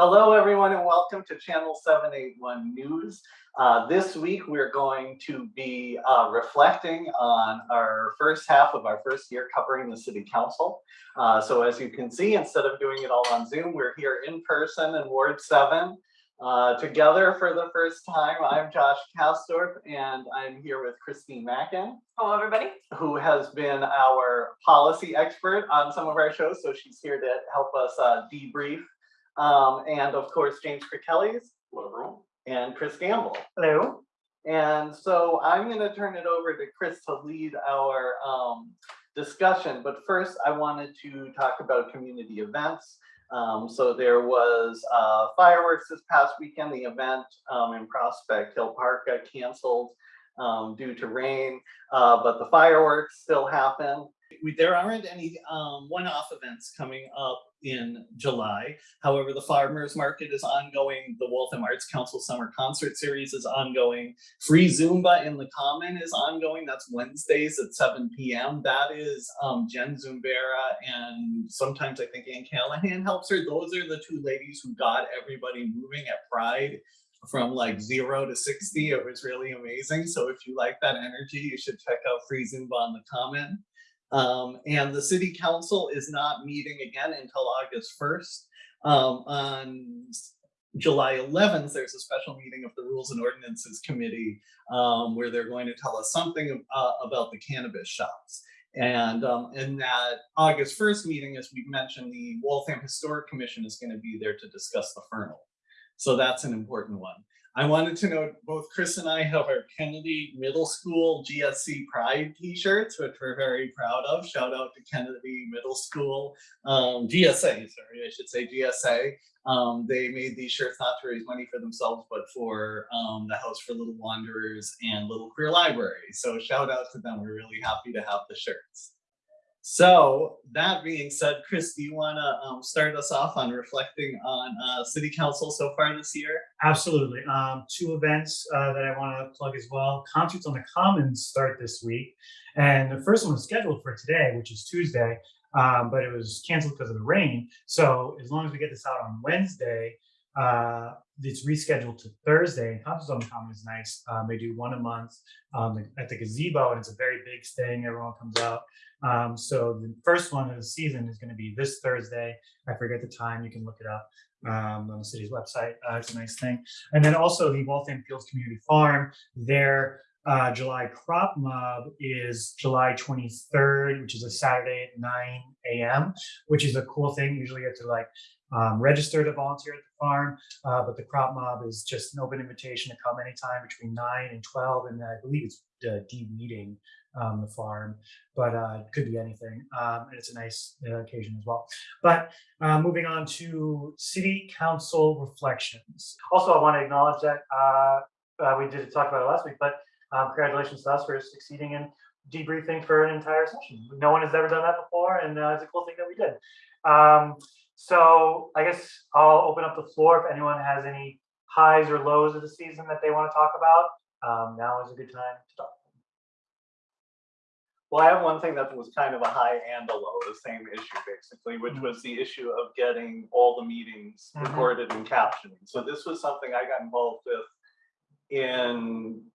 Hello, everyone, and welcome to Channel 781 News. Uh, this week, we're going to be uh, reflecting on our first half of our first year covering the City Council. Uh, so as you can see, instead of doing it all on Zoom, we're here in person in Ward 7 uh, together for the first time. I'm Josh Kastorp, and I'm here with Christine Mackin, Hello, everybody. who has been our policy expert on some of our shows. So she's here to help us uh, debrief um, and of course, James Kirkellis. And Chris Gamble. Hello. And so I'm going to turn it over to Chris to lead our um, discussion. But first, I wanted to talk about community events. Um, so there was uh, fireworks this past weekend. The event um, in Prospect Hill Park got canceled um, due to rain, uh, but the fireworks still happen. We, there aren't any um, one-off events coming up in July. However, the farmers market is ongoing. The Waltham Arts Council Summer Concert Series is ongoing. Free Zumba in the Common is ongoing. That's Wednesdays at 7 p.m. That is um, Jen Zumbera and sometimes I think Ann Callahan helps her. Those are the two ladies who got everybody moving at Pride from like zero to 60. It was really amazing. So if you like that energy, you should check out Free Zumba on the Common. Um, and the city council is not meeting again until August 1st. Um, on July 11th, there's a special meeting of the Rules and Ordinances Committee um, where they're going to tell us something uh, about the cannabis shops. And um, in that August 1st meeting, as we've mentioned, the Waltham Historic Commission is going to be there to discuss the Fernald. So that's an important one. I wanted to note both Chris and I have our Kennedy Middle School GSC Pride t-shirts, which we're very proud of. Shout out to Kennedy Middle School, um, GSA, sorry, I should say GSA. Um, they made these shirts not to raise money for themselves, but for um, the House for Little Wanderers and Little Queer Library. So shout out to them. We're really happy to have the shirts. So that being said, Chris, do you want to um, start us off on reflecting on uh, City Council so far this year? Absolutely. Um, two events uh, that I want to plug as well. Concerts on the Commons start this week. And the first one is scheduled for today, which is Tuesday, um, but it was canceled because of the rain. So as long as we get this out on Wednesday, uh, it's rescheduled to Thursday. And Concerts on the Common is nice. Um, they do one a month um, at the gazebo, and it's a very big thing. Everyone comes out. Um, so the first one of the season is going to be this Thursday. I forget the time. You can look it up um, on the city's website. Uh, it's a nice thing. And then also the Waltham Fields Community Farm. Their uh, July crop mob is July 23rd, which is a Saturday at 9 a.m., which is a cool thing. Usually you have to like um, register to volunteer at the farm, uh, but the crop mob is just an open invitation to come anytime between 9 and 12, and I believe it's uh, de-weeding um, the farm, but uh, it could be anything. Um, and it's a nice uh, occasion as well. But uh, moving on to city council reflections. Also, I want to acknowledge that uh, we did talk about it last week, but um, congratulations to us for succeeding in debriefing for an entire session. No one has ever done that before, and it's a cool thing that we did. So I guess I'll open up the floor if anyone has any highs or lows of the season that they want to talk about. Um, now is a good time to talk. Well, I have one thing that was kind of a high and a low, the same issue basically, which Mhm. was the issue of getting all the meetings Mhm. recorded and captioning. So this was something I got involved with in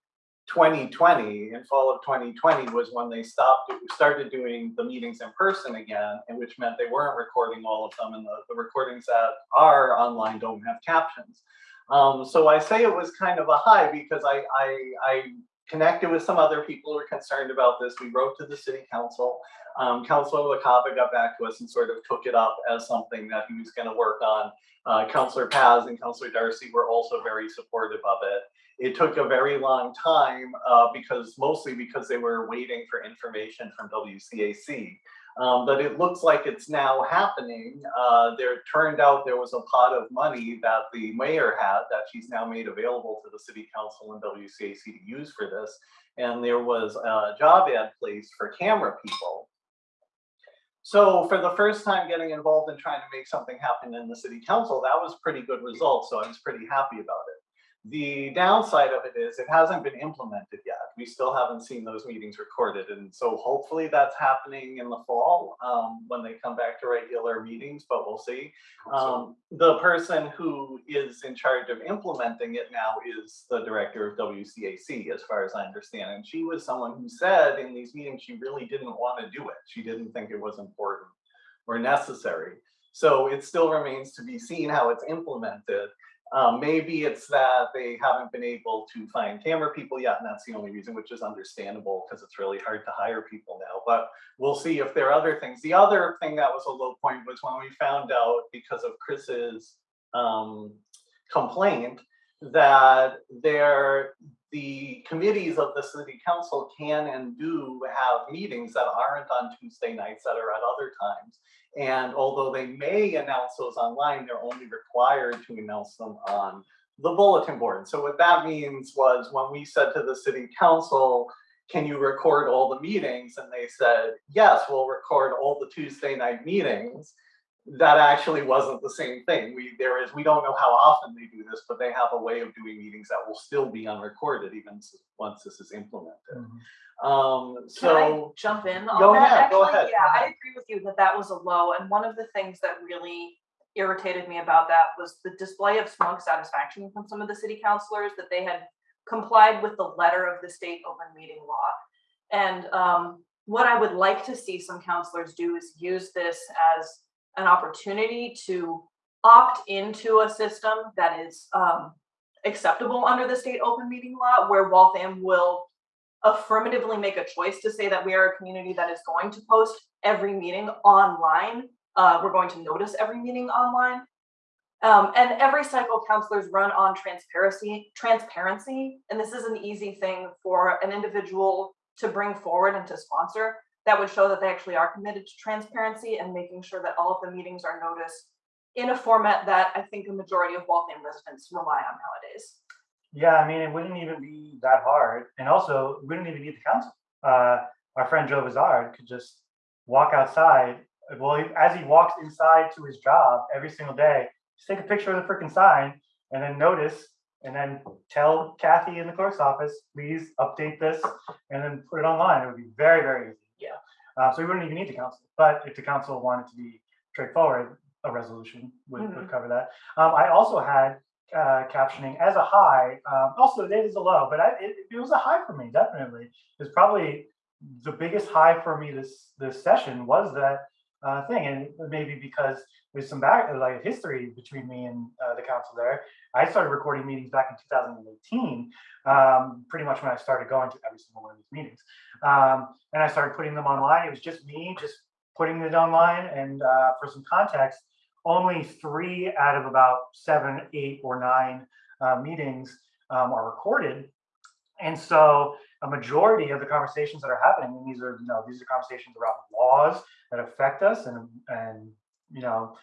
2020, in fall of 2020 was when they stopped, started doing the meetings in person again, and which meant they weren't recording all of them, and the, the recordings that are online don't have captions. Um, so I say it was kind of a high because I, I, I connected with some other people who were concerned about this. We wrote to the city council. Um, Councilor LaCava got back to us and sort of took it up as something that he was going to work on. Uh, Councilor Paz and Councilor Darcy were also very supportive of it. It took a very long time uh, because mostly because they were waiting for information from WCAC. Um, but it looks like it's now happening. Uh, there turned out there was a pot of money that the mayor had that she's now made available to the city council and WCAC to use for this. And there was a job ad placed for camera people. So for the first time getting involved in trying to make something happen in the city council, that was pretty good result. So I was pretty happy about it. The downside of it is it hasn't been implemented yet. We still haven't seen those meetings recorded. And so hopefully that's happening in the fall um, when they come back to regular meetings, but we'll see. Um, the person who is in charge of implementing it now is the director of WCAC, as far as I understand. And she was someone who said in these meetings, she really didn't want to do it. She didn't think it was important or necessary. So it still remains to be seen how it's implemented. Um, maybe it's that they haven't been able to find camera people yet, and that's the only reason, which is understandable because it's really hard to hire people now. But we'll see if there are other things. The other thing that was a low point was when we found out because of Chris's um, complaint that there the committees of the city council can and do have meetings that aren't on Tuesday nights that are at other times. And although they may announce those online, they're only required to announce them on the bulletin board. So what that means was when we said to the city council, can you record all the meetings? And they said, yes, we'll record all the Tuesday night meetings. That actually wasn't the same thing. We, there is, we don't know how often they do this, but they have a way of doing meetings that will still be unrecorded even once this is implemented. Um, Can I so, jump in on Go that? ahead, go ahead, Yeah, I agree with you that that was a low, and one of the things that really irritated me about that was the display of smug satisfaction from some of the city councilors that they had complied with the letter of the state open meeting law. And um, what I would like to see some counselors do is use this as an opportunity to opt into a system that is um, acceptable under the state open meeting law, where Waltham will affirmatively make a choice to say that we are a community that is going to post every meeting online. Uh, we're going to notice every meeting online. Um, and every cycle counselors run on transparency, transparency, and this is an easy thing for an individual to bring forward and to sponsor that would show that they actually are committed to transparency and making sure that all of the meetings are noticed in a format that I think a majority of Waltham residents rely on nowadays. Yeah, I mean, it wouldn't even be that hard. And also, we wouldn't even need the council. Uh, our friend Joe Bizarre could just walk outside. Well, he- as he walks inside to his job every single day, just take a picture of the freaking sign and then notice and then tell Kathy in the clerk's office, please update this and then put it online. It would be very, very easy. Uh, so we wouldn't even need the council. But if the council wanted to be straightforward, a resolution would, would Mhm. cover that. Um, I also had uh, captioning as a high. Um, also, it is a low, but I, it, it was a high for me. Definitely, it's probably the biggest high for me this this session was that uh, thing, and maybe because there's some back like history between me and uh, the council there. I started recording meetings back in 2018, um, pretty much when I started going to every single one of these meetings, um, and I started putting them online. It was just me, just putting it online, and uh, for some context only three out of about seven, eight, or nine uh, meetings um, are recorded. And so a majority of the conversations that are happening, and these are, you know, these are conversations around laws that affect us and, and, you know,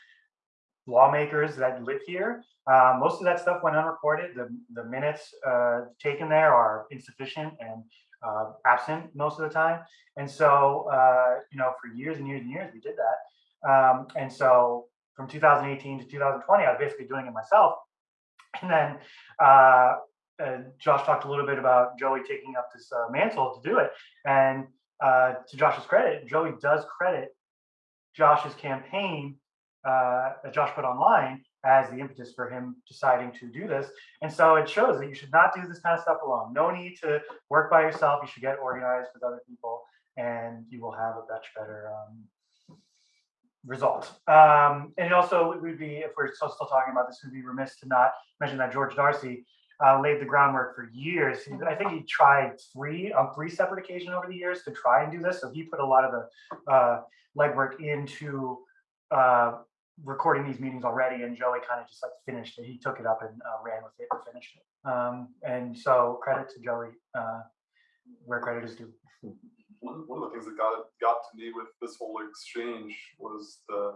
lawmakers that live here. Uh, most of that stuff went unrecorded. The, the minutes uh, taken there are insufficient and uh, absent most of the time. And so, uh, you know, for years and years and years, we did that. Um, and so from 2018 to 2020, I was basically doing it myself. And then uh, Josh talked a little bit about Joey taking up this uh, mantle to do it. And uh, to Josh's credit, Joey does credit Josh's campaign uh, that Josh put online as the impetus for him deciding to do this. And so it shows that you should not do this kind of stuff alone. No need to work by yourself. You should get organized with other people, and you will have a much better um, result. Um, and it also would be, if we're still, still talking about this, would be remiss to not mention that George Darcy uh, laid the groundwork for years. I think he tried three on three separate occasions over the years to try and do this. So he put a lot of the uh, legwork into uh, recording these meetings already, and Joey kind of just like finished it. He took it up and uh, ran with it and finished it. Um, and so credit to Joey uh, where credit is due. One, one of the things that got got to me with this whole exchange was the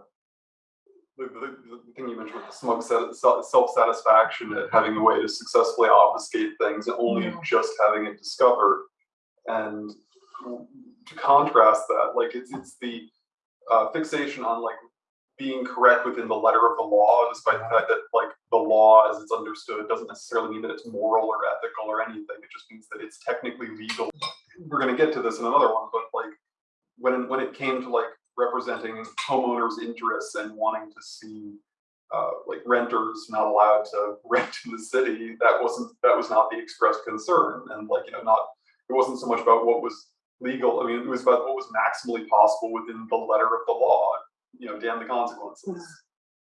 the, the, the thing you mentioned with the smug self satisfaction at having a way to successfully obfuscate things and only Yeah. just having it discovered. And to contrast that, like it's it's the uh, fixation on like being correct within the letter of the law, despite the fact that like the law as as it's understood doesn't necessarily mean that it's moral or ethical or anything. It just means that it's technically legal. We're gonna get to this in another one, but like, when, when it came to like representing homeowners' interests and wanting to see uh, like renters not allowed to rent in the city, that wasn't, that was not the expressed concern. And like, you know, not, it wasn't so much about what was legal, I mean, it was about what was maximally possible within the letter of the law, you know, damn the consequences.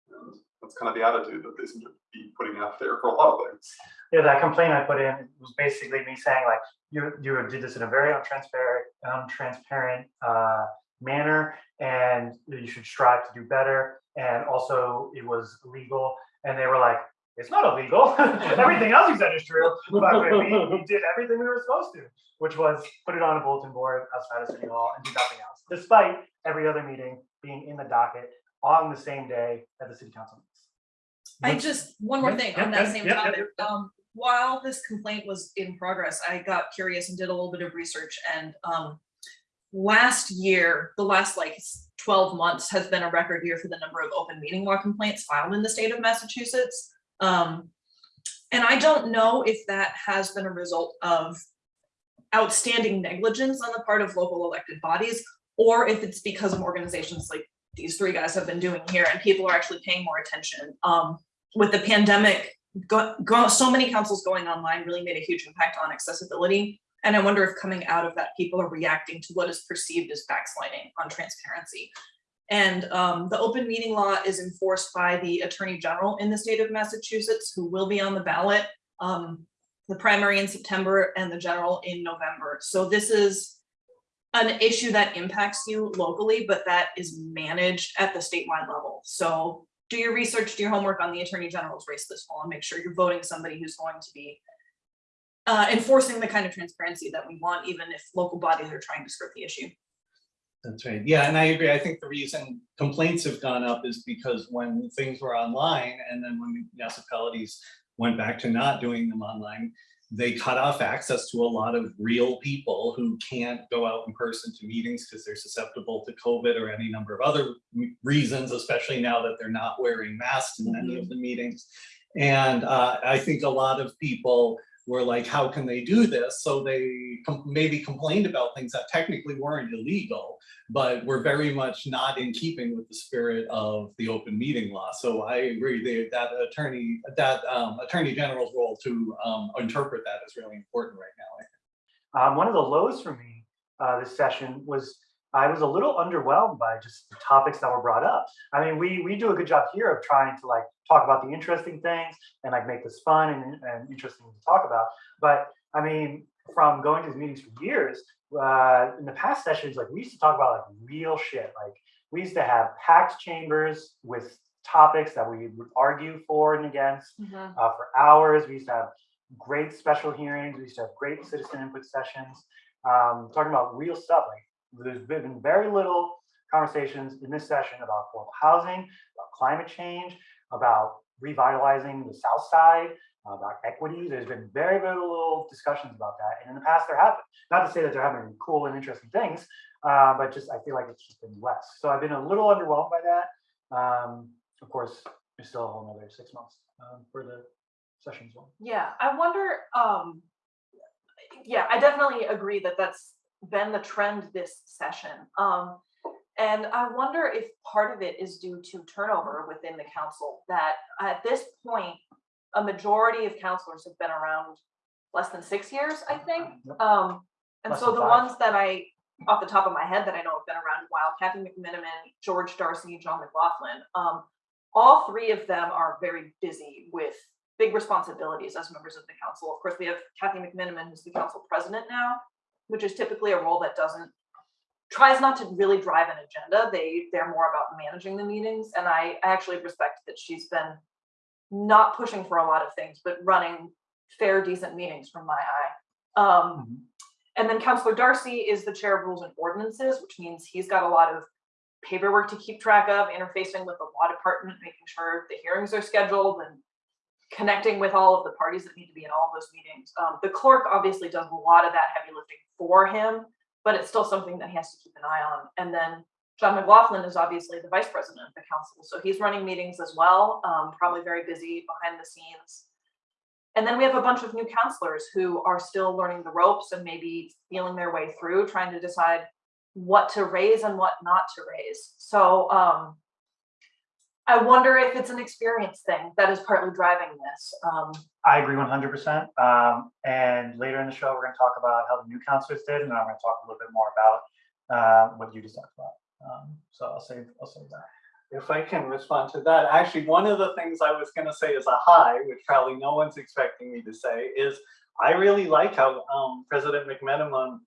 And that's kind of the attitude that they seem to be putting out there for a lot of things. Yeah, that complaint I put in was basically me saying like, you, you did this in a very untransparent, untransparent, uh, manner, and you should strive to do better, and also it was illegal, and they were like, it's not illegal, everything else you said is true, but we, we did everything we were supposed to, which was put it on a bulletin board outside of City Hall and do nothing else, despite every other meeting being in the docket on the same day that the city council meets. I just, one more thing on that same topic, um, while this complaint was in progress, I got curious and did a little bit of research and, um. Last year, the last like twelve months has been a record year for the number of open meeting law complaints filed in the state of Massachusetts. Um, and I don't know if that has been a result of outstanding negligence on the part of local elected bodies, or if it's because of organizations like these three guys have been doing here and people are actually paying more attention. Um, with the pandemic, go, go, so many councils going online really made a huge impact on accessibility. And I wonder if coming out of that, people are reacting to what is perceived as backsliding on transparency. And um, the open meeting law is enforced by the Attorney General in the state of Massachusetts, who will be on the ballot. Um, the primary in September and the general in November. So this is an issue that impacts you locally, but that is managed at the statewide level. So do your research, do your homework on the Attorney General's race this fall and make sure you're voting somebody who's going to be uh, enforcing the kind of transparency that we want, even if local bodies are trying to skirt the issue. That's right. Yeah, and I agree. I think the reason complaints have gone up is because when things were online and then when municipalities went back to not doing them online, they cut off access to a lot of real people who can't go out in person to meetings because they're susceptible to COVID or any number of other reasons, especially now that they're not wearing masks in many of the meetings. And uh, I think a lot of people were like, how can they do this? So they com- maybe complained about things that technically weren't illegal, but were very much not in keeping with the spirit of the open meeting law. So I agree they- that attorney, that um, attorney general's role to um, interpret that is really important right now. Um, one of the lows for me uh, this session was I was a little underwhelmed by just the topics that were brought up. I mean, we we do a good job here of trying to like talk about the interesting things and like make this fun and, and interesting to talk about. But I mean, from going to these meetings for years, uh, in the past sessions, like we used to talk about like real shit. Like we used to have packed chambers with topics that we would argue for and against uh, for hours. We used to have great special hearings. We used to have great citizen input sessions, um, talking about real stuff. Like there's been very little conversations in this session about affordable housing, about climate change, about revitalizing the South Side, about equity. There's been very, very little discussions about that. And in the past, there have been. Not to say that they're having cool and interesting things, uh, but just I feel like it's just been less. So I've been a little underwhelmed by that. Um, of course, there's still a whole another six months um, for the session as well. Yeah, I wonder, um, yeah, I definitely agree that that's been the trend this session. Um, and I wonder if part of it is due to turnover within the council, that at this point, a majority of councilors have been around less than six years, I think. Um, and Less so the five. ones that I, off the top of my head, that I know have been around a while, Kathy McMenamin, George Darcy, John McLaughlin, um, all three of them are very busy with big responsibilities as members of the council. Of course, we have Kathy McMenamin, who's the council president now, which is typically a role that doesn't, tries not to really drive an agenda. They, they're more about managing the meetings. And I I actually respect that she's been not pushing for a lot of things, but running fair, decent meetings from my eye. Um, and then Councillor Darcy is the chair of rules and ordinances, which means he's got a lot of paperwork to keep track of, interfacing with the law department, making sure the hearings are scheduled and connecting with all of the parties that need to be in all those meetings. Um, the clerk obviously does a lot of that heavy lifting for him, but it's still something that he has to keep an eye on. And then John McLaughlin is obviously the vice president of the council, so he's running meetings as well, um, probably very busy behind the scenes. And then we have a bunch of new counselors who are still learning the ropes and maybe feeling their way through, trying to decide what to raise and what not to raise. So, um, I wonder if it's an experience thing that is partly driving this. Um, I agree one hundred percent. Um, and later in the show, we're gonna talk about how the new counselors did, and then I'm gonna talk a little bit more about uh, what you just talked about. Um, so I'll save, I'll save that. If I can respond to that, actually, one of the things I was gonna say as a high, which probably no one's expecting me to say, is I really like how um, President McMenamin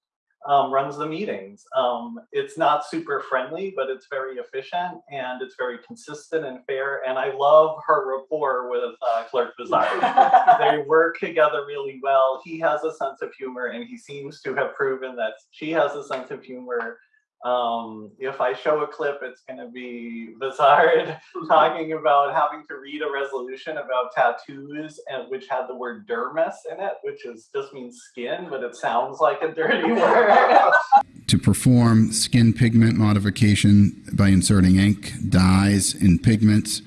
um, runs the meetings. Um, it's not super friendly, but it's very efficient and it's very consistent and fair. And I love her rapport with uh, Clerk Bizarre. they work together really well. He has a sense of humor, and he seems to have proven that she has a sense of humor. Um, if I show a clip, it's going to be Bizarre talking about having to read a resolution about tattoos, and which had the word dermis in it, which is just means skin, but it sounds like a dirty word. to perform skin pigment modification by inserting ink, dyes, and pigments,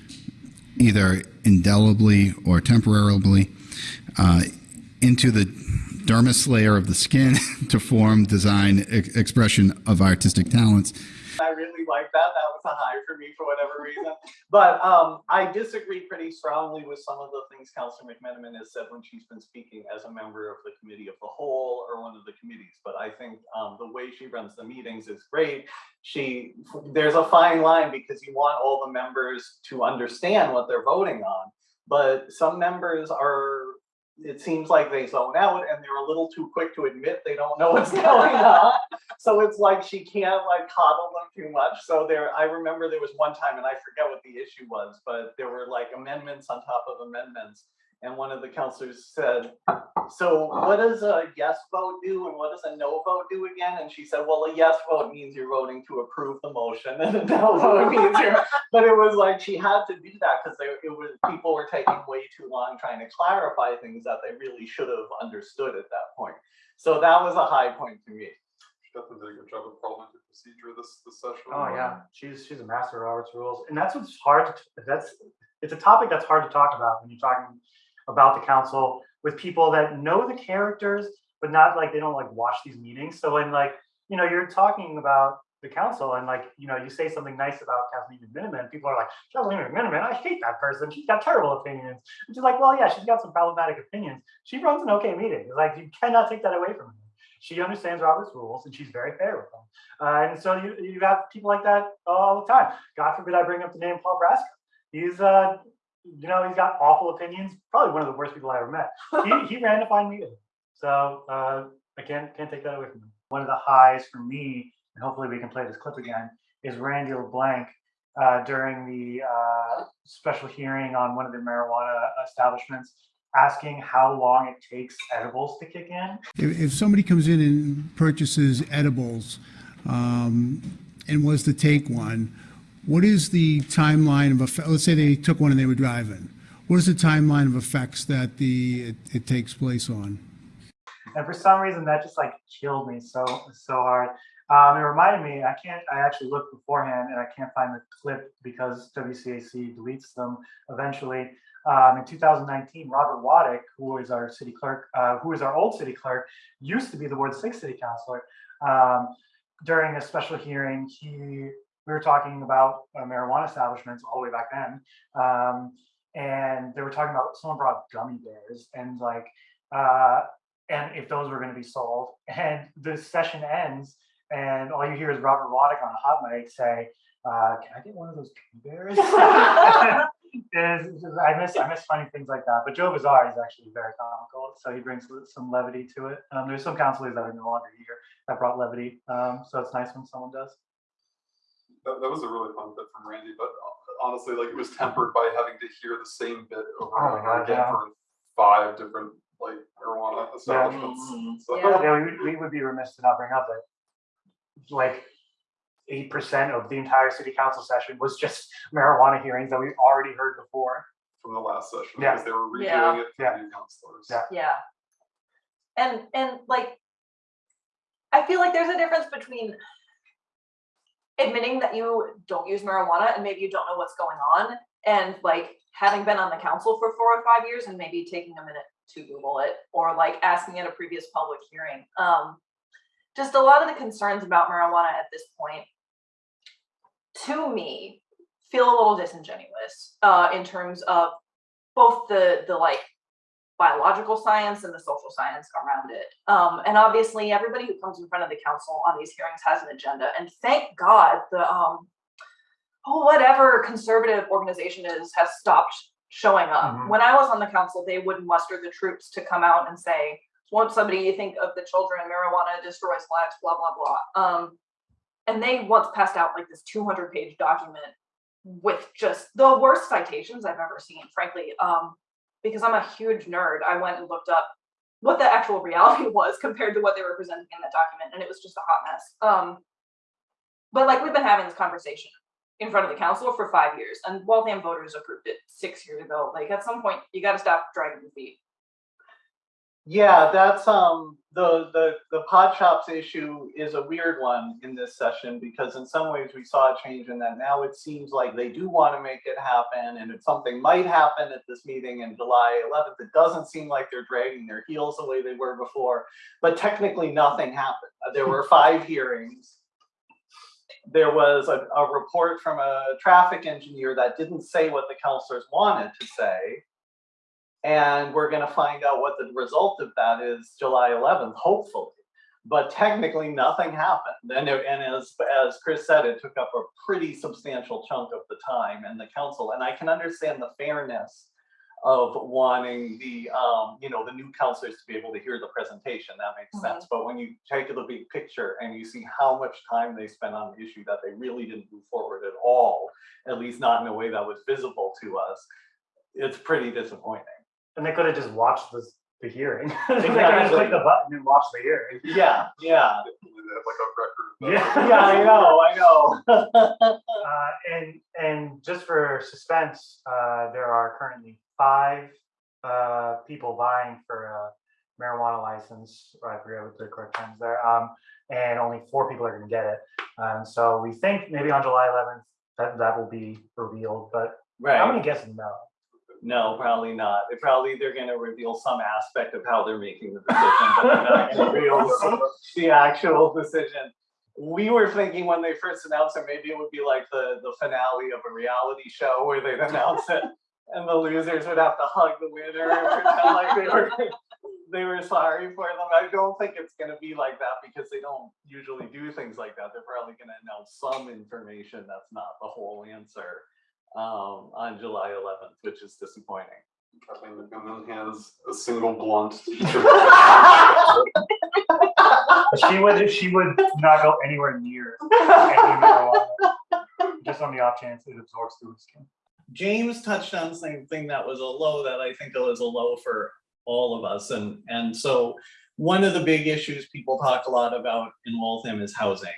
either indelibly or temporarily, uh, into the dermis layer of the skin to form, design, ex- expression of artistic talents. I really like that. That was a high for me for whatever reason. But um, I disagree pretty strongly with some of the things Councilor McMenamin has said when she's been speaking as a member of the committee of the whole or one of the committees. But I think um, the way she runs the meetings is great. She there's a fine line because you want all the members to understand what they're voting on. But some members are it seems like they zone out and they're a little too quick to admit they don't know what's going on. So it's like she can't like coddle them too much. So there, I remember there was one time, and I forget what the issue was, but there were like amendments on top of amendments. And one of the counselors said, so what does a yes vote do and what does a no vote do again? And she said, well, a yes vote means you're voting to approve the motion and a no vote means you're, but it was like she had to do that because it was, people were taking way too long trying to clarify things that they really should have understood at that point. So that was a high point to me. She definitely did a good job of parliamentary procedure this, this session. Oh yeah, she's she's a master of Robert's rules, and that's what's hard to that's it's a topic that's hard to talk about when you're talking about the council with people that know the characters, but not like they don't like watch these meetings. So when like you know you're talking about the council and like you know you say something nice about Kathleen McMenamin, people are like Kathleen McMenamin, I hate that person. She's got terrible opinions. And she's like, well, yeah, she's got some problematic opinions. She runs an okay meeting. Like you cannot take that away from her. She understands Robert's rules and she's very fair with them. Uh, and so you you have people like that all the time. God forbid I bring up the name Paul Brasco. He's uh you know he's got awful opinions. Probably one of the worst people I ever met. He he ran a fine meeting. So uh, I can't can't take that away from him. One of the highs for me, and hopefully we can play this clip again, is Randy LeBlanc uh, during the uh, special hearing on one of the marijuana establishments, asking how long it takes edibles to kick in. If, if somebody comes in and purchases edibles um, and was to take one, what is the timeline of effect? Let's say they took one and they were driving. What is the timeline of effects that the it, it takes place on? and for some reason that just like killed me so so hard. Um, it reminded me. I can't. I actually looked beforehand, and I can't find the clip because WCAC deletes them eventually. Um, in 2019, Robert Waddick, who is our city clerk, uh, who is our old city clerk, used to be the Ward Six city councilor. Um, during a special hearing, he we were talking about uh, marijuana establishments all the way back then, um, and they were talking about someone brought gummy bears and like. Uh, and if those were going to be sold. And the session ends, and all you hear is Robert Waddick on a hot mic say, uh, "Can I get one of those gummy bears?" It's I miss I miss funny things like that. But Joe Bizarre is actually very comical, so he brings some levity to it. Um, there's some counselors that are no longer here that brought levity, um, so it's nice when someone does. That, that was a really fun bit from Randy, but honestly, like it was tempered by having to hear the same bit over Oh and over again yeah. for five different like marijuana establishments. Mhm. So Yeah. Yeah, we, we would be remiss to not bring up that like eight percent of the entire city council session was just marijuana hearings that we already heard before. from the last session Yeah. because they were redoing Yeah. it for Yeah. new counselors. Yeah. Yeah. And and like I feel like there's a difference between admitting that you don't use marijuana and maybe you don't know what's going on and like having been on the council for four or five years and maybe taking a minute to Google it or like asking at a previous public hearing. Um, just a lot of the concerns about marijuana at this point, to me, feel a little disingenuous uh, in terms of both the the like biological science and the social science around it. Um, and obviously, everybody who comes in front of the council on these hearings has an agenda. And thank God the um, oh whatever conservative organization is has stopped showing up. Mhm. When I was on the council, they would muster the troops to come out and say, "Won't somebody you think of the children? Marijuana destroys lives." Blah blah blah. Um, and they once passed out like this 200 page document with just the worst citations I've ever seen, frankly. Um, because I'm a huge nerd, I went and looked up what the actual reality was compared to what they were presenting in that document, and it was just a hot mess. Um, but like we've been having this conversation in front of the council for five years, and Waltham voters approved it six years ago. Like at some point, you got to stop dragging your feet. Yeah, that's, um, the, the, the pod shops issue is a weird one in this session because in some ways we saw a change in that. Now it seems like they do want to make it happen and if something might happen at this meeting in July eleventh, it doesn't seem like they're dragging their heels the way they were before. But technically, nothing happened. Uh, There were five hearings. There was a, a report from a traffic engineer that didn't say what the counselors wanted to say. And we're gonna find out what the result of that is July eleventh, hopefully. But technically, nothing happened. And, it- and as, as Chris said, it took up a pretty substantial chunk of the time and the council, and I can understand the fairness of wanting the, um, you know, the new counselors to be able to hear the presentation, that makes sense. But when you take the big picture and you see how much time they spent on the issue that they really didn't move forward at all, at least not in a way that was visible to us, it's pretty disappointing. And they could have just watched this, the hearing. They could have Exactly. clicked the button and watched the hearing. Yeah, yeah, like a record. Yeah. yeah, I know, I know. Uh, and, and just for suspense, uh, there are currently five, uh, people vying for a marijuana license, or I forget what the correct term is there, um, and only four people are gonna get it. Um, so we think maybe on July eleventh, that, that will be revealed, but I'm Right, gonna guess no. No, probably not. They probably, they're gonna reveal some aspect of how they're making the decision, but they're not gonna reveal the- actual decision. We were thinking when they first announced it, maybe it would be like the, the finale of a reality show where they'd announce it and the losers would have to hug the winner and pretend like they were, they were sorry for them. I don't think it's gonna be like that because they don't usually do things like that. They're probably gonna announce some information that's not the whole answer um, on July eleventh, which is disappointing. Kathleen McMillan has a single blunt. to each of But She would, she would not go anywhere near any marijuana, just on the off chance it absorbs through the skin. James touched on something that was a low that I think was a low for all of us. And, and so one of the big issues people talk a lot about in Waltham is housing.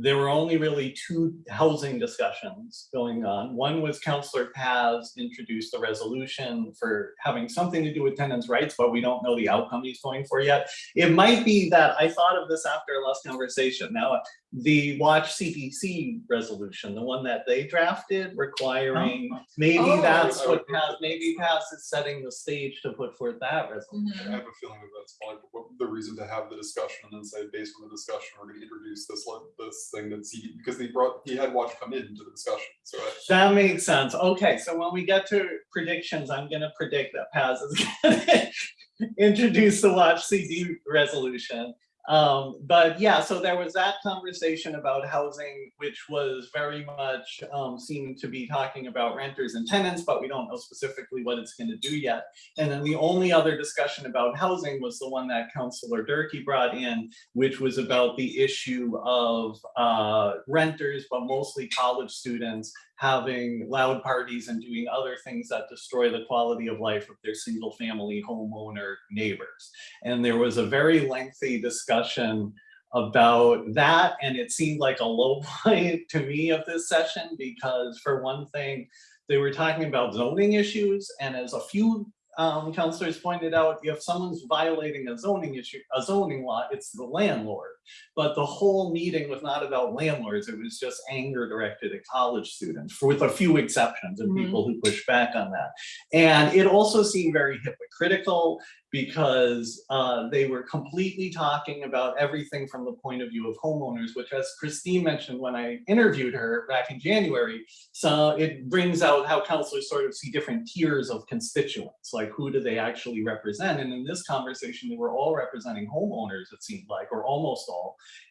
There were only really two housing discussions going on. One was Counselor Paz introduced a resolution for having something to do with tenants' rights, but we don't know the outcome he's going for yet. It might be that I thought of this after our last conversation. Now, the Watch CDC resolution, the one that they drafted requiring, oh. maybe Oh. that's what Paz, maybe Paz is setting the stage to put forth that resolution. Mm-hmm. I have a feeling that that's probably the reason to have the discussion and then say, based on the discussion, we're gonna introduce this, this thing that's, he- because they brought, he had Watch come into the discussion, so. I- That makes sense. Okay, so when we get to predictions, I'm gonna predict that Paz is gonna introduce the watch CD resolution. Um, but yeah, so there was that conversation about housing, which was very much, um, seemed to be talking about renters and tenants, but we don't know specifically what it's gonna do yet. And then the only other discussion about housing was the one that Councilor Durkey brought in, which was about the issue of, uh, renters, but mostly college students having loud parties and doing other things that destroy the quality of life of their single family homeowner neighbors. And there was a very lengthy discussion about that, and it seemed like a low point to me of this session, because for one thing, they were talking about zoning issues, and as a few um, counselors pointed out, if someone's violating a zoning issue, a zoning law, it's the landlord. But the whole meeting was not about landlords, it was just anger directed at college students, for with a few exceptions and Mhm. people who pushed back on that. And it also seemed very hypocritical because uh, they were completely talking about everything from the point of view of homeowners, which as Christine mentioned when I interviewed her back in January, so it brings out how counselors sort of see different tiers of constituents, like who do they actually represent? And in this conversation, they were all representing homeowners, it seemed like, or almost all.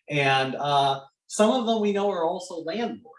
And uh, some of them we know are also landlords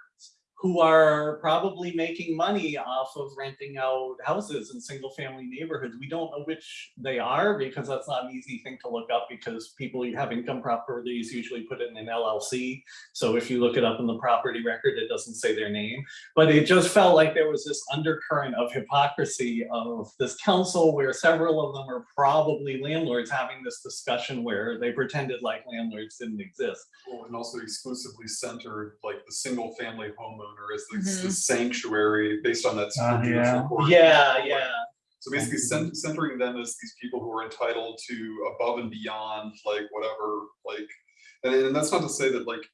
who are probably making money off of renting out houses in single family neighborhoods. We don't know which they are because that's not an easy thing to look up because people who have income properties usually put it in an LLC. So if you look it up in the property record, it doesn't say their name. But it just felt like there was this undercurrent of hypocrisy of this council where several of them are probably landlords having this discussion where they pretended like landlords didn't exist. Well, And also exclusively centered like the single family homeowner as the- Mhm. the sanctuary based on that. Uh, beautiful yeah. report. Yeah, yeah. So basically cen- centering them as these people who are entitled to above and beyond, like whatever, like, and, and that's not to say that like,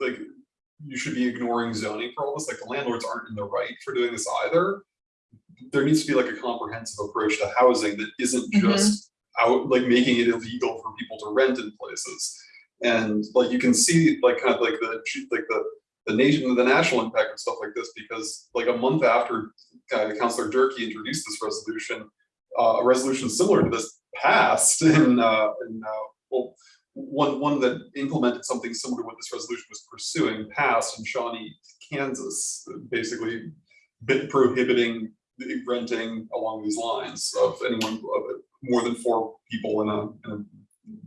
like you should be ignoring zoning for all this, like the landlords aren't in the right for doing this either. There needs to be like a comprehensive approach to housing that isn't Mhm. just out, like making it illegal for people to rent in places. And like you can see like kind of like the, like the, the nation, the national impact and stuff like this, because like a month after uh, Councillor Durkey introduced this resolution, uh, a resolution similar to this passed in, uh, in, uh, well, one, one that implemented something similar to what this resolution was pursuing passed in Shawnee, Kansas, basically bit prohibiting the renting along these lines of anyone, of more than four people in a, in a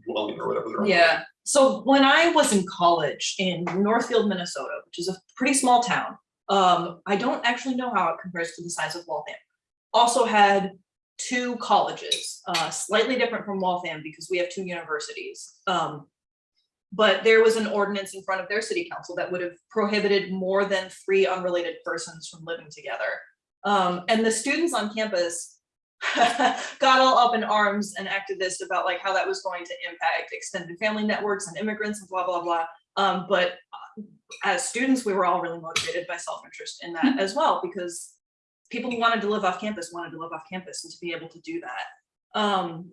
dwelling or whatever. Yeah, so when I was in college in Northfield, Minnesota, which is a pretty small town, um, I don't actually know how it compares to the size of Waltham. Also had two colleges, uh, slightly different from Waltham because we have two universities. Um, but there was an ordinance in front of their city council that would have prohibited more than three unrelated persons from living together. Um, and the students on campus got all up in arms and activist about like how that was going to impact extended family networks and immigrants and blah, blah, blah. Um, but uh, as students, we were all really motivated by self-interest in that as well, because people who wanted to live off campus wanted to live off campus and to be able to do that. Um,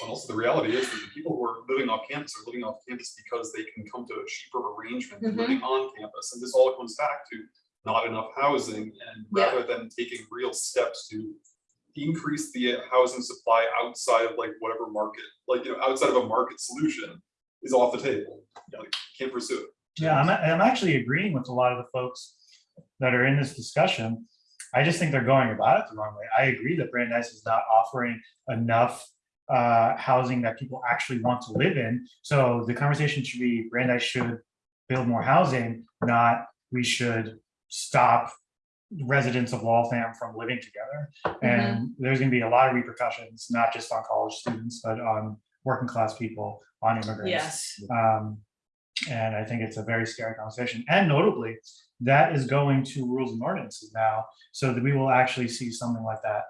And also the reality is that the people who are living off campus are living off campus because they can come to a cheaper arrangement than Mhm. living on campus. And this all comes back to not enough housing and Yeah. rather than taking real steps to increase the housing supply outside of like whatever market, like, you know, outside of a market solution is off the table. Like, Can't pursue it. Yeah, I'm, I'm actually agreeing with a lot of the folks that are in this discussion. I just think they're going about it the wrong way. I agree that Brandeis is not offering enough uh, housing that people actually want to live in. So the conversation should be Brandeis should build more housing, not we should stop residents of Waltham from living together. And there's gonna be a lot of repercussions, not just on college students, but on working class people, on immigrants. yes, Um, and I think it's a very scary conversation. And notably, that is going to rules and ordinances now, so that we will actually see something like that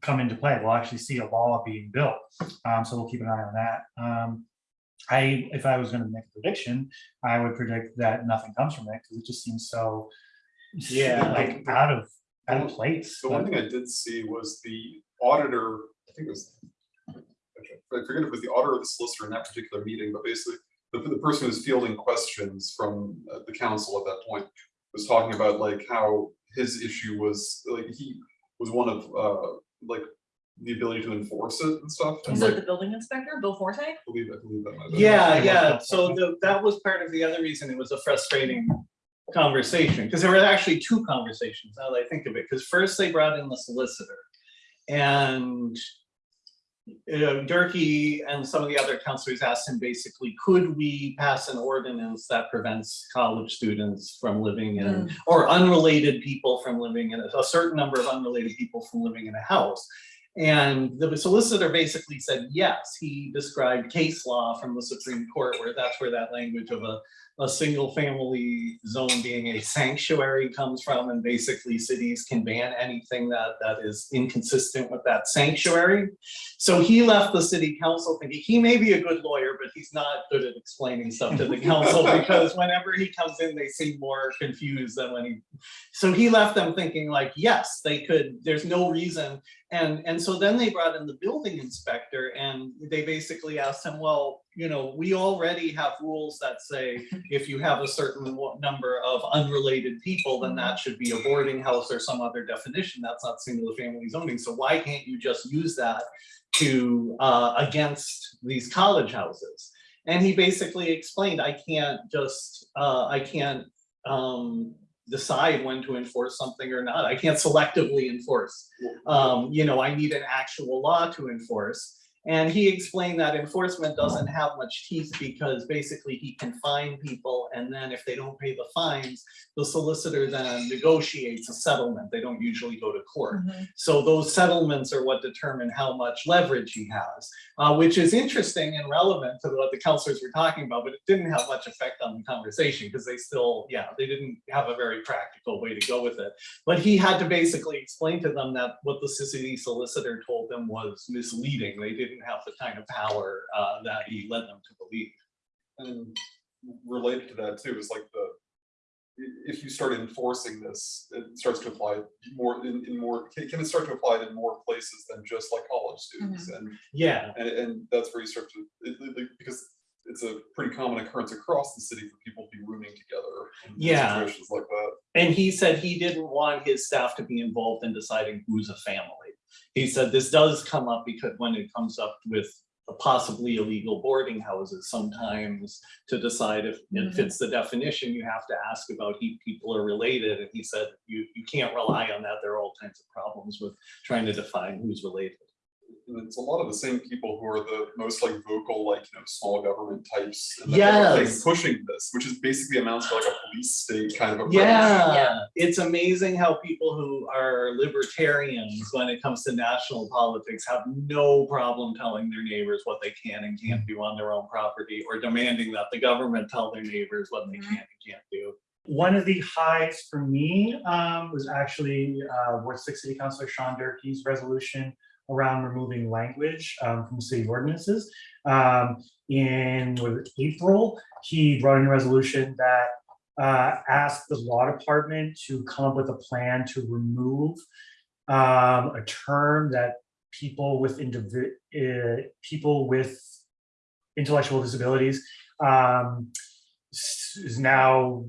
come into play. We'll actually see a law being built. Um, so we'll keep an eye on that. Um, I, if I was gonna make a prediction, I would predict that nothing comes from it, because it just seems so Yeah. like out of, out of place. The one thing I did see was the auditor, I think it was, I forget if it was the auditor or the solicitor in that particular meeting, but basically, the, the person who was fielding questions from uh, the council at that point was talking about like how his issue was, like, he was one of, uh, like, the ability to enforce it and stuff. and, is like, it the building inspector, Bill Forte? I believe, I believe that. might Yeah, Yeah. yeah, so the, that was part of the other reason it was a frustrating conversation, because there were actually two conversations, now that I think of it, because first they brought in the solicitor. And uh, Durkey and some of the other counselors asked him basically, could we pass an ordinance that prevents college students from living in, or unrelated people from living in, a a certain number of unrelated people from living in a house? And the solicitor basically said, yes, he described case law from the Supreme Court where that's where that language of a a single family zone being a sanctuary comes from and basically cities can ban anything that that is inconsistent with that sanctuary. So he left the city council thinking he may be a good lawyer, but he's not good at explaining stuff to the council because whenever he comes in, they seem more confused than when he. So he left them thinking like, yes, they could, there's no reason. And, and so then they brought in the building inspector and they basically asked him, well, you know, we already have rules that say if you have a certain number of unrelated people, then that should be a boarding house or some other definition. That's not single family zoning. So why can't you just use that to, uh, against these college houses? And he basically explained, I can't just, uh, I can't, um, decide when to enforce something or not. I can't selectively enforce. Um, you know, I need an actual law to enforce. And he explained that enforcement doesn't have much teeth because basically he can fine people and then if they don't pay the fines, the solicitor then negotiates a settlement. They don't usually go to court. So those settlements are what determine how much leverage he has, uh, which is interesting and relevant to what the counselors were talking about, but it didn't have much effect on the conversation because they still, yeah, they didn't have a very practical way to go with it. But he had to basically explain to them that what the city solicitor told them was misleading. They didn't have the kind of power uh, that he led them to believe. And related to that too is like the, if you start enforcing this, it starts to apply more in, in more, can, can it start to apply in more places than just like college students? And, Yeah, and, and that's where you start to, it, it- because it's a pretty common occurrence across the city for people to be rooming together. in Yeah. Situations like that. And he said he didn't want his staff to be involved in deciding who's a family. He said this does come up because when it comes up with a possibly illegal boarding houses, sometimes to decide if it mm-hmm. fits the definition, you have to ask about who people are related. And he said you, you can't rely on that. There are all kinds of problems with trying to define who's related. And it's a lot of the same people who are the most like vocal, like, you know, small government types. and that type of thing Yes. Pushing this, which is basically amounts to like a police state kind of approach. Yeah, yeah, it's amazing how people who are libertarians, when it comes to national politics, have no problem telling their neighbors what they can and can't do on their own property or demanding that the government tell their neighbors what they Mhm. can and can't do. One of the highs for me um, was actually uh, Ward Six City Councilor Sean Durkee's resolution around removing language um, from city ordinances. Um, in was April, he brought in a resolution that uh, asked the law department to come up with a plan to remove um, a term that people with uh, people with intellectual disabilities um, is now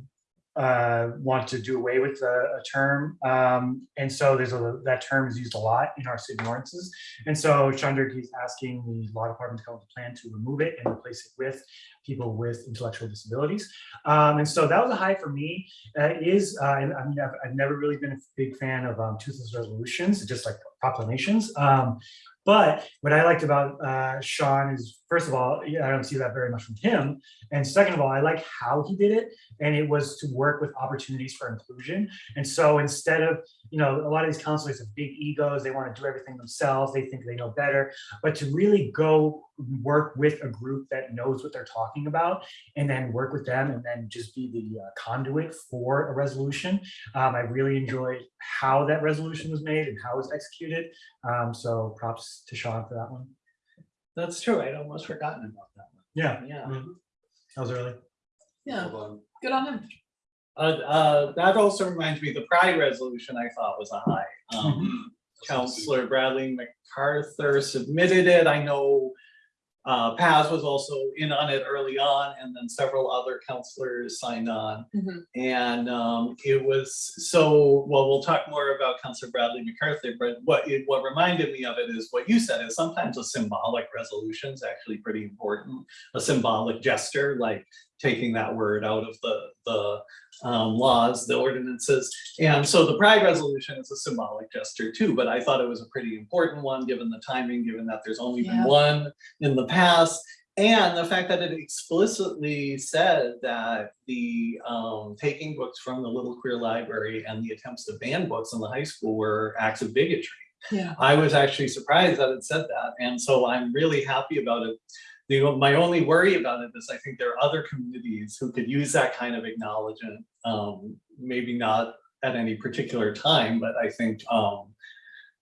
uh, want to do away with a, a term. Um, and so there's a, that term is used a lot in our city ordinances. And so Chandra is asking the law department to come up with a plan to remove it and replace it with people with intellectual disabilities. Um, and so that was a high for me. Uh, is, uh, I mean, I've, I've never really been a big fan of um, toothless resolutions, just like proclamations. Um, but what I liked about uh, Sean is, first of all, I don't see that very much from him. And second of all, I like how he did it. And it was to work with opportunities for inclusion. And so instead of, you know, a lot of these counselors have big egos, they want to do everything themselves, they think they know better. But to really go work with a group that knows what they're talking about and then work with them and then just be the uh, conduit for a resolution. Um, I really enjoyed how that resolution was made and how it was executed. Um, so props to Sean for that one. That's true. I'd almost forgotten about that one. Yeah, Yeah. that was early. Yeah, Hold on. good on him. Uh, uh, that also reminds me, the pride resolution I thought was a high. Um, Counselor Bradley MacArthur submitted it. I know uh, Paz was also in on it early on, and then several other counselors signed on. Mhm. And um, it was so, well, we'll talk more about Counselor Bradley McCarthy, but what it, what reminded me of it is what you said is sometimes a symbolic resolution is actually pretty important. A symbolic gesture, like taking that word out of the, the um, laws, the ordinances. And so the pride resolution is a symbolic gesture too, but I thought it was a pretty important one, given the timing, given that there's only been one in the past. And the fact that it explicitly said that the um, taking books from the Little Queer Library and the attempts to ban books in the high school were acts of bigotry. Yeah. I was actually surprised that it said that, and so I'm really happy about it. The, my only worry about it is I think there are other communities who could use that kind of acknowledgement. Um, maybe not at any particular time, but I think, um,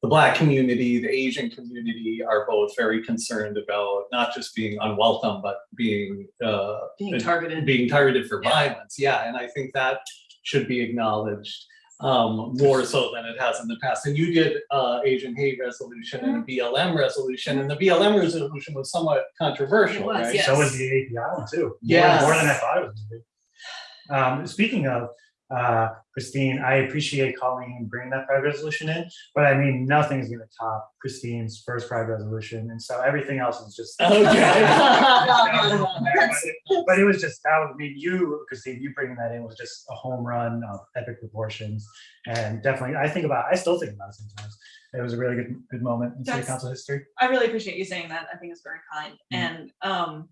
the black community, the Asian community are both very concerned about not just being unwelcome, but being, uh, Being targeted. being targeted for Yeah. violence, yeah, and I think that should be acknowledged um, more so than it has in the past. And you did uh, Asian hate resolution and a BLM resolution, and the BLM resolution was somewhat controversial, was, right? yes. So was the API one too. More- Yes. More than I thought it was. Um, speaking of, uh, Christine, I appreciate Colleen and bringing that private resolution in, but I mean, nothing's gonna top Christine's first private resolution, and so everything else is just. Okay. But it was just, that would mean you, Christine, you bringing that in was just a home run of epic proportions. And definitely, I think about, I still think about it sometimes. It was a really good, good moment in city council history. I really appreciate you saying that. I think it's very kind. Mhm. And um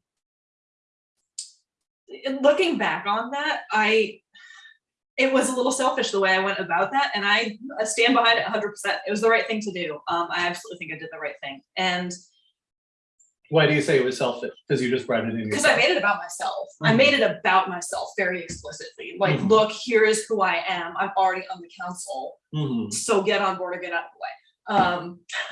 looking back on that, I it was a little selfish the way I went about that and I stand behind it hundred percent. It was the right thing to do. Um I absolutely think I did the right thing. And Why do you say it was selfish? Because you just brought it in. because I made it about myself. I Mhm. made it about myself very explicitly. Like, Mhm. look, here is who I am. I'm already on the council. Mhm. So get on board or get out of the way. Um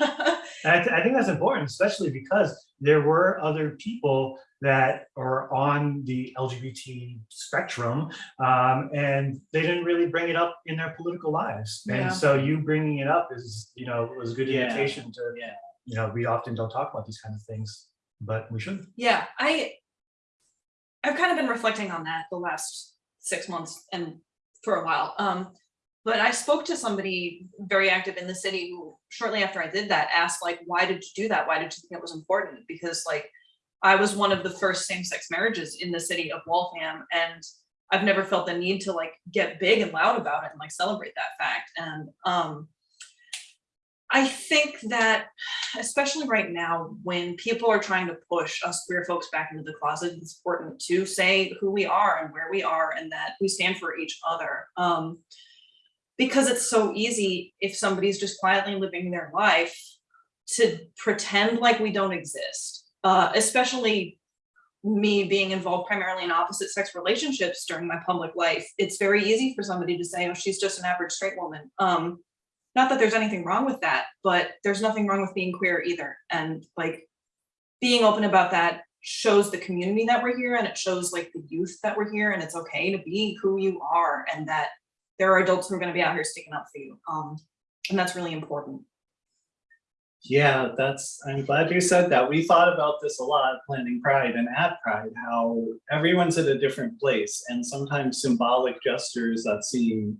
I, th- I think that's important, especially because there were other people that are on the LGBT spectrum, um, and they didn't really bring it up in their political lives. Yeah. And so you bringing it up is, you know, was a good Yeah. indication to, Yeah. you know, we often don't talk about these kind of things, but we should. Yeah, I I've kind of been reflecting on that the last six months and for a while. Um, but I spoke to somebody very active in the city who shortly after I did that asked like, why did you do that? Why did you think it was important? Because like I was one of the first same-sex marriages in the city of Waltham and I've never felt the need to like get big and loud about it and like celebrate that fact. And um I think that especially right now, when people are trying to push us queer folks back into the closet, it's important to say who we are and where we are and that we stand for each other. Um, because it's so easy if somebody's just quietly living their life to pretend like we don't exist, uh, especially me being involved primarily in opposite sex relationships during my public life. It's very easy for somebody to say, oh, she's just an average straight woman. Um, not that there's anything wrong with that, but there's nothing wrong with being queer either. And like being open about that shows the community that we're here and it shows like the youth that we're here and it's okay to be who you are and that there are adults who are gonna be out here sticking up for you. Um, and that's really important. Yeah, that's, I'm glad you said that. We thought about this a lot planning Pride and at Pride, how everyone's at a different place and sometimes symbolic gestures that seem,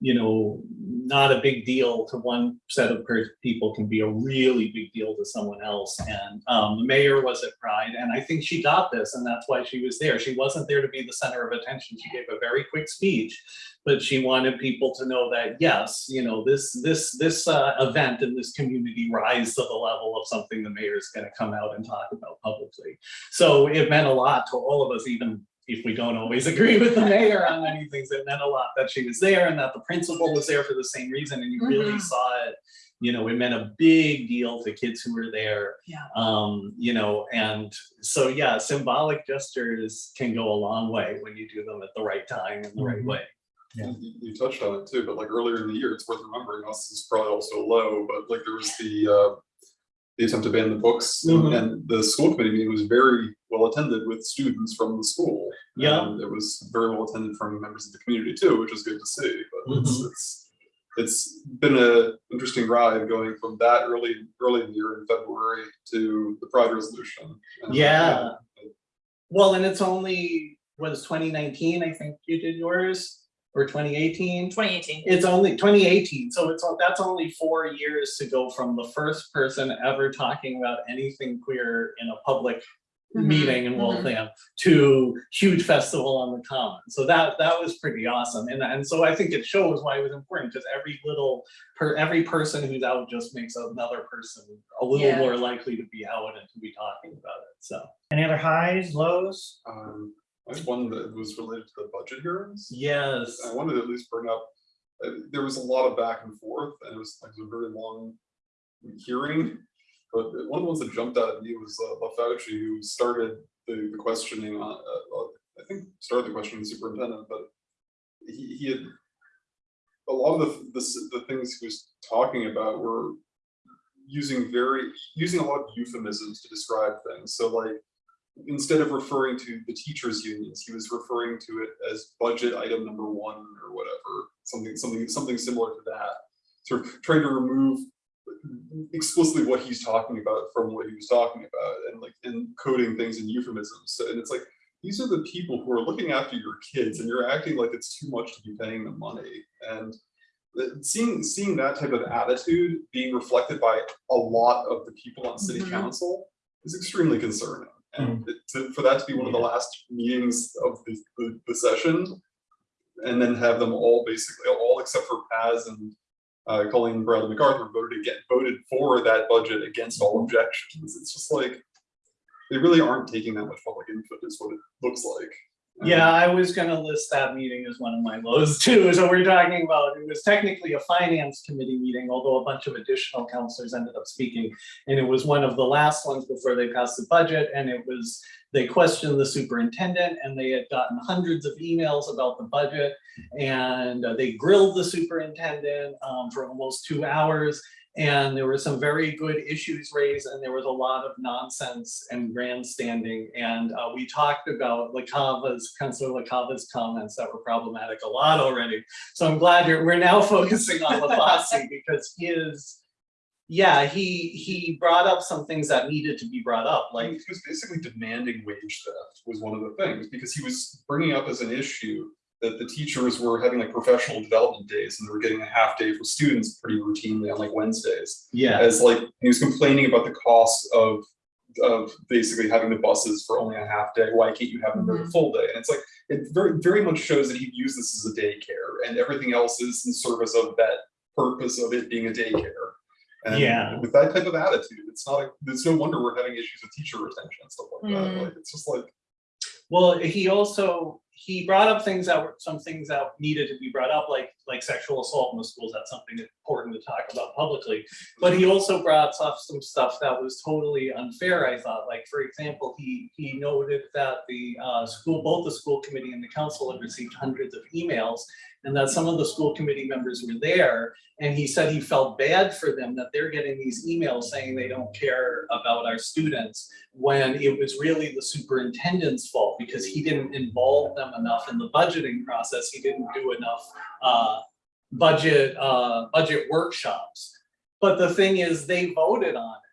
you know, not a big deal to one set of people can be a really big deal to someone else. And um, the mayor was at Pride and I think she got this and that's why she was there. She wasn't there to be the center of attention. She gave a very quick speech but she wanted people to know that yes, you know, this this this uh, event in this community rise to the level of something the mayor is going to come out and talk about publicly. So it meant a lot to all of us, even if we don't always agree with the mayor on many things. It meant a lot that she was there and that the principal was there for the same reason, and you really Mhm. saw it. You know, it meant a big deal to kids who were there. Yeah. Um, you know, and so yeah, symbolic gestures can go a long way when you do them at the right time and the right Mhm. way. Yeah. You, you touched on it too, but like earlier in the year, it's worth remembering, us is probably also low, but like there was the, uh, the attempt to ban the books Mhm. and the school committee meeting was very well attended with students from the school. Yeah. It was very well attended from members of the community too, which is good to see, but it's, Mhm. it's, it's been a interesting ride going from that early, early in the year in February to the Pride resolution. And, Yeah. Well, and it's only, was twenty nineteen, I think you did yours, or twenty eighteen? Twenty eighteen. It's only twenty eighteen, so it's, that's only four years to go from the first person ever talking about anything queer in a public Mhm, meeting in mhm. Waltham to huge festival on the common. So that, that was pretty awesome. And, and so I think it shows why it was important, because every little, per, every person who's out just makes another person a little Yeah. more likely to be out and to be talking about it, so. Any other highs, lows? Um, One that was related to the budget hearings. Yes. I wanted to at least bring up, uh, there was a lot of back and forth and it was like a very long hearing. But one of the ones that jumped out at me was uh, LaFauci, who started the, the questioning on, uh, uh, I think, started the questioning the superintendent, but he, he had a lot of the, the, the things he was talking about were using very, using a lot of euphemisms to describe things. So like, instead of referring to the teachers' unions, he was referring to it as budget item number one or whatever, something, something, something similar to that. Sort of trying to remove explicitly what he's talking about from what he was talking about and like encoding things in euphemisms. So, and it's like, these are the people who are looking after your kids and you're acting like it's too much to be paying them money. And seeing, seeing that type of attitude being reflected by a lot of the people on city Mhm. council is extremely concerning. And it- to- for that to be one of the last meetings of the, the, the session, and then have them all basically, all except for Paz and uh, Colleen Bradley MacArthur voted to get, voted for that budget against all objections. It's just like, they really aren't taking that much public input is what it looks like. Yeah, I was gonna list that meeting as one of my lows too. So we're talking about, it was technically a finance committee meeting, although a bunch of additional counselors ended up speaking. And it was one of the last ones before they passed the budget and it was, they questioned the superintendent and they had gotten hundreds of emails about the budget. And uh, they grilled the superintendent um, for almost two hours. And there were some very good issues raised and there was a lot of nonsense and grandstanding. And uh, we talked about LaCava's, Councilor LaCava's comments that were problematic a lot already. So I'm glad you're, we're now focusing on LaFauci because his, yeah, he, he brought up some things that needed to be brought up, Like, like, he was basically demanding wage theft was one of the things, because he was bringing up as an issue that the teachers were having like professional development days and they were getting a half day for students pretty routinely on like Wednesdays. yeah, As like, he was complaining about the cost of, of basically having the buses for only a half day, why can't you have them for the full day? And it's like, it very, very much shows that he views this as a daycare and everything else is in service of that purpose of it being a daycare. And Yeah. with that type of attitude, it's not, a- it's no wonder we're having issues with teacher retention and stuff like that, Mm. like, it's just like, Well, he also, he brought up things that were, some things that needed to be brought up, like, like sexual assault in the schools, that's something important to talk about publicly. But he also brought up some stuff that was totally unfair, I thought, like, for example, he, he noted that the, uh, school, both the school committee and the council had received hundreds of emails. And that some of the school committee members were there, and he said he felt bad for them, that they're getting these emails saying they don't care about our students when it was really the superintendent's fault because he didn't involve them enough in the budgeting process. He didn't do enough uh, budget, uh, budget workshops. But the thing is, they voted on it.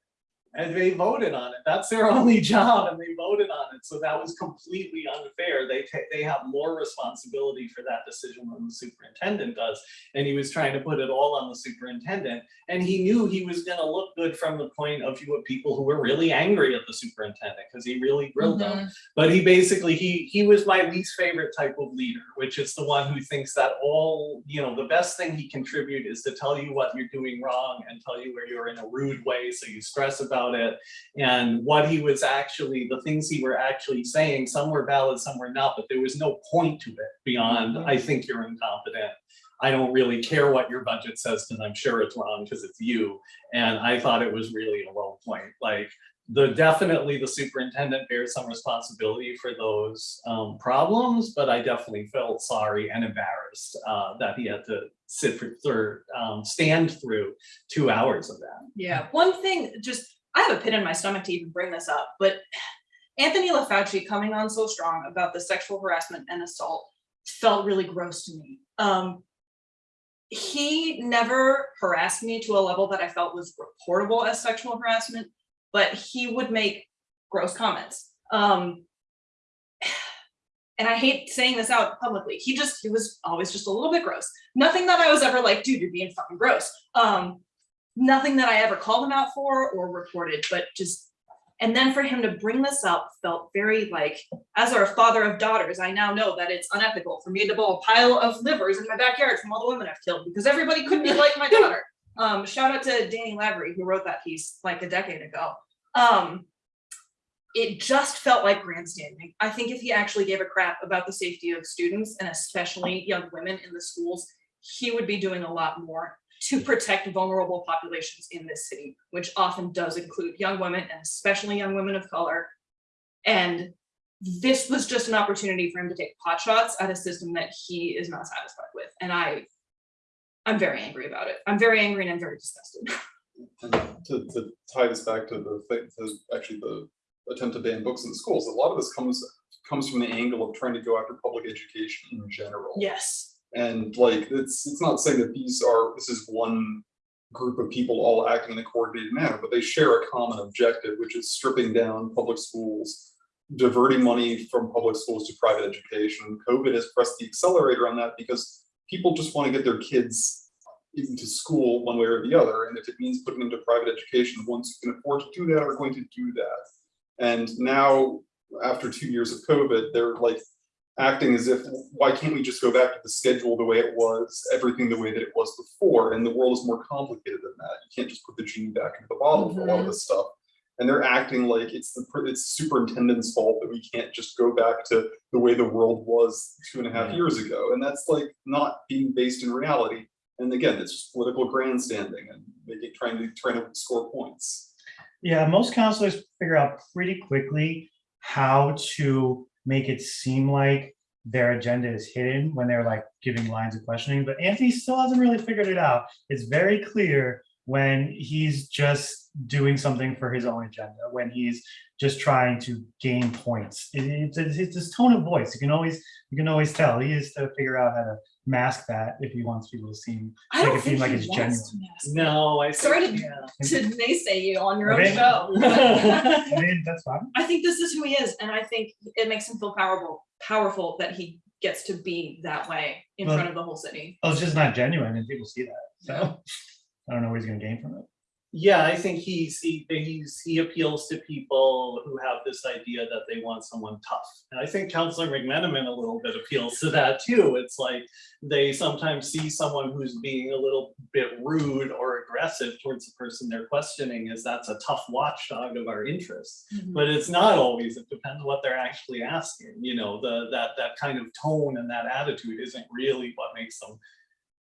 And they voted on it. That's their only job and they voted on it. So that was completely unfair. They they have more responsibility for that decision than the superintendent does. And he was trying to put it all on the superintendent. And he knew he was gonna look good from the point of view of people who were really angry at the superintendent because he really grilled them. Mhm. But he basically, he, he was my least favorite type of leader, which is the one who thinks that all, you know, the best thing he can contribute is to tell you what you're doing wrong and tell you where you're in a rude way, so you stress about it. And what he was actually, the things he were actually saying, some were valid, some were not, but there was no point to it beyond, I think you're incompetent. I don't really care what your budget says, because I'm sure it's wrong, because it's you. And I thought it was really a low point, like, the, definitely the superintendent bears some responsibility for those um, problems, but I definitely felt sorry and embarrassed uh, that he had to sit for, for, um, stand through two hours of that. Yeah, one thing, just, I have a pit in my stomach to even bring this up, but Anthony LaFauci coming on so strong about the sexual harassment and assault felt really gross to me. Um, he never harassed me to a level that I felt was reportable as sexual harassment, but he would make gross comments. Um, and I hate saying this out publicly. He just, he was always just a little bit gross. Nothing that I was ever like, dude, you're being fucking gross. Um, nothing that I ever called him out for or reported, but just, and then for him to bring this up felt very like, as our father of daughters, I now know that it's unethical for me to bowl a pile of livers in my backyard from all the women I've killed because everybody could be like my daughter. Um, shout out to Danny Lavery who wrote that piece like a decade ago. Um, it just felt like grandstanding. I think if he actually gave a crap about the safety of students and especially young women in the schools, he would be doing a lot more. To protect vulnerable populations in this city, which often does include young women and especially young women of color. And this was just an opportunity for him to take pot shots at a system that he is not satisfied with. And I, I'm very angry about it. I'm very angry and I'm very disgusted. And to, to tie this back to the, thing- to actually the attempt to ban books in schools, a lot of this comes, comes from the angle of trying to go after public education in general. Yes. And like, it's, it's not saying that these are, this is one group of people all acting in a coordinated manner, but they share a common objective, which is stripping down public schools, diverting money from public schools to private education. COVID has pressed the accelerator on that because people just want to get their kids into school one way or the other. And if it means putting them to private education, ones who can afford to do that are going to do that. And now, after two years of COVID, they're like acting as if, why can't we just go back to the schedule the way it was, everything the way that it was before? And the world is more complicated than that. You can't just put the genie back into the bottle for a lot of this stuff. And they're acting like it's the, it's superintendent's fault that we can't just go back to the way the world was two and a half Yeah. years ago. And that's like not being based in reality. And again, it's just political grandstanding and making, trying to, trying to score points. Yeah, most counselors figure out pretty quickly how to make it seem like their agenda is hidden when they're like giving lines of questioning, but Anthony still hasn't really figured it out. It's very clear when he's just doing something for his own agenda, when he's just trying to gain points. It- It's, it's, it's his tone of voice. You can always, you can always tell. He has to figure out how to mask that if he wants people to seem, I Make don't it seem think like he it's wants to mask. No, I. think- Sorry to- yeah. To naysay you on your own show. I mean, that's fine. I think this is who he is, and I think it makes him feel powerful, powerful that he gets to be that way in Well- front of the whole city. Well, it's just not genuine and people see that, so I don't know what he's gonna gain from it. Yeah, I think he's, he, he's, he appeals to people who have this idea that they want someone tough. And I think Counselor McMenamin a little bit appeals to that too. It's like they sometimes see someone who's being a little bit rude or aggressive towards the person they're questioning as that's a tough watchdog of our interests. Mm-hmm. But it's not always, it depends what they're actually asking, you know, the, that, that kind of tone and that attitude isn't really what makes them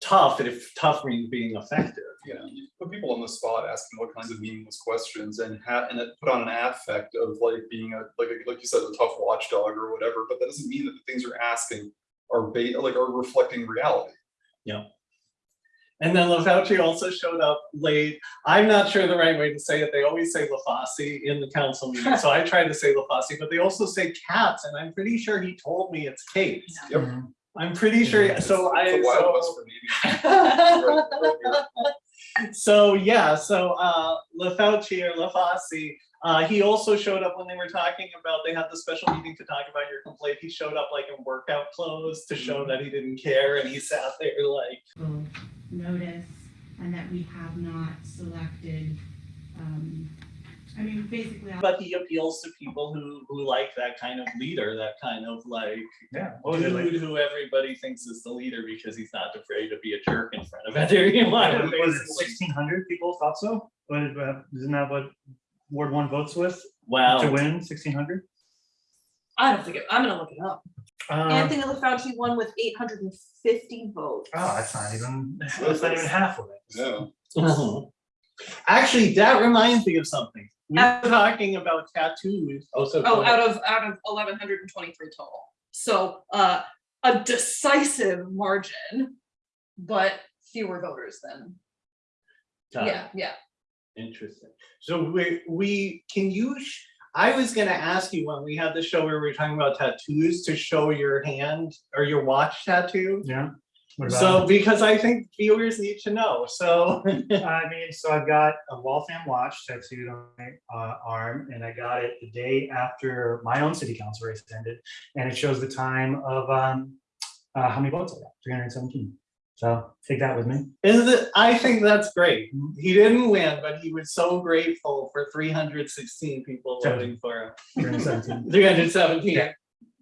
tough, if tough means being effective, you know? you put people on the spot asking all kinds of meaningless questions and ha- and it put on an affect of like being a like a- like you said a tough watchdog or whatever but that doesn't mean that the things you're asking are ba- like are reflecting reality Yeah. And then LaFauci also showed up late. I'm not sure the right way to say it. They always say LaFauci in the council meeting, so I tried to say LaFauci, but they also say cats, and I'm pretty sure he told me it's Kate. Yep. Mm-hmm. I'm pretty sure, so I, It's the Wild West so, for meetings. Right- right so yeah, so uh, LaFauci or LaFauci, uh, he also showed up when they were talking about, they had the special meeting to talk about your complaint. He showed up like in workout clothes to show that he didn't care, and he sat there like, will notice and that we have not selected, um, I mean, basically. But he appeals to people who, who like that kind of leader, that kind of like Yeah. what was it like? dude who everybody thinks is the leader because he's not afraid to be a jerk in front of everyone. Was it sixteen hundred people thought so? What, uh, isn't that what Ward one votes with Wow. to win sixteen hundred? I don't think it, I'm gonna look it up. Uh, Anthony LaFauci won with eight hundred and fifty votes. oh, that's not even, that's not even half of it. yeah Mhm. Actually, that reminds me of something. We were talking about tattoos. Oh, so. Oh, out of, out of eleven hundred and twenty-three total. So, uh, a decisive margin, but fewer voters than, Got it. yeah, yeah. Interesting. So we, we, can you, sh- I was gonna ask you when we had the show where we were talking about tattoos to show your hand or your watch tattoo. Yeah. What about So, because I think viewers need to know, so. I mean, so I've got a Waltham watch tattooed on my uh, arm, and I got it the day after my own city council race ended, and it shows the time of um, uh, how many votes I got, 317. So take that with me. Is it, I think that's great. He didn't win, but he was so grateful for three hundred sixteen people voting for him. 317. Three hundred seventeen. Yeah.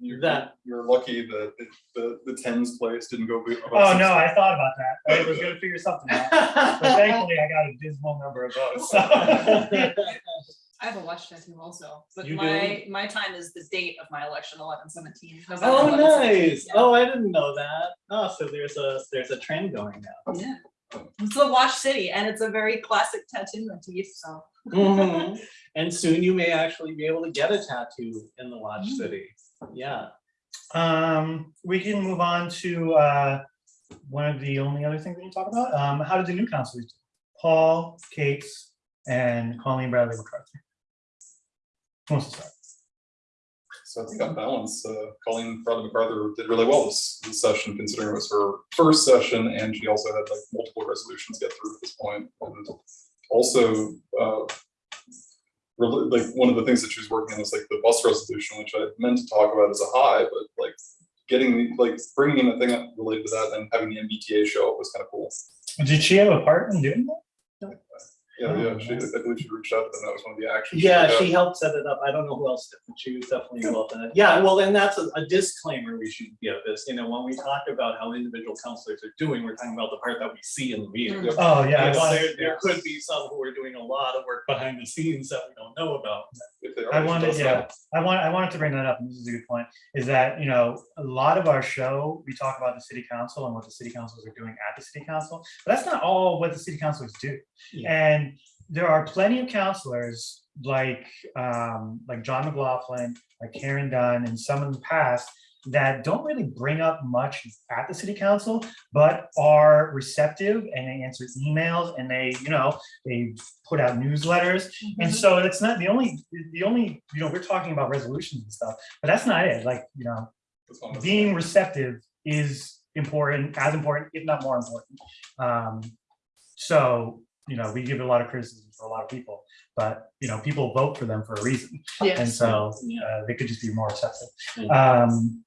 You're, That- you're lucky that the, the the tens place didn't go above Oh no, I thought about that. I was gonna figure something out, but thankfully I got a dismal number of votes. So. I have a watch tattoo also, but You my, my time is the date of my election, eleven seventeen. Oh, nice. Oh, I didn't know that. Oh, so there's a, there's a trend going now. Yeah. It's the Watch City and it's a very classic tattoo motif, so. Mhm. And soon you may actually be able to get a tattoo in the Watch City. Yeah. Um, we can move on to, uh, one of the only other things we can talk about. Um, how did the new councilors? do? Paul, Kate, and Colleen Bradley McCarthy. Who wants to start? So I think on balance, uh, Colleen Bradley MacArthur did really well this, this session, considering it was her first session, and she also had like multiple resolutions get through at this point. And also, uh, like, one of the things that she was working on was like the bus resolution, which I meant to talk about as a high, but like getting, like, bringing in a thing up related to that and having the MBTA show up was kind of cool. Did she have a part in doing that? Yeah, Oh, yeah, she, oh, I believe she reached out to them, that was one of the actions. Yeah, took. she helped set it up. I don't know who else did, but she was definitely involved in it. Yeah, well, and that's a a disclaimer we should give this, you know, when we talk about how individual counselors are doing, we're talking about the part that we see in the meeting. Mm. Yep. Oh, yeah. I You know, wanted- There, there could be some who are doing a lot of work behind the scenes that we don't know about. If they are, I wanted, let us yeah, I want, I wanted to bring that up, and this is a good point, is that, you know, a lot of our show, we talk about the city council and what the city councils are doing at the city council, but that's not all what the city councilors do. Yeah. And there are plenty of counselors like, um, like John McLaughlin, like Karen Dunn, and some in the past that don't really bring up much at the city council, but are receptive and they answer emails and they, you know, they put out newsletters. And so it's not the only, the only, you know, we're talking about resolutions and stuff, but that's not it. Like, you know, That's one of the- being receptive is important, as important, if not more important. Um, so, you know, we give a lot of criticism for a lot of people, but, you know, people vote for them for a reason. And so Yeah. uh, they could just be more receptive. Mhm. Um,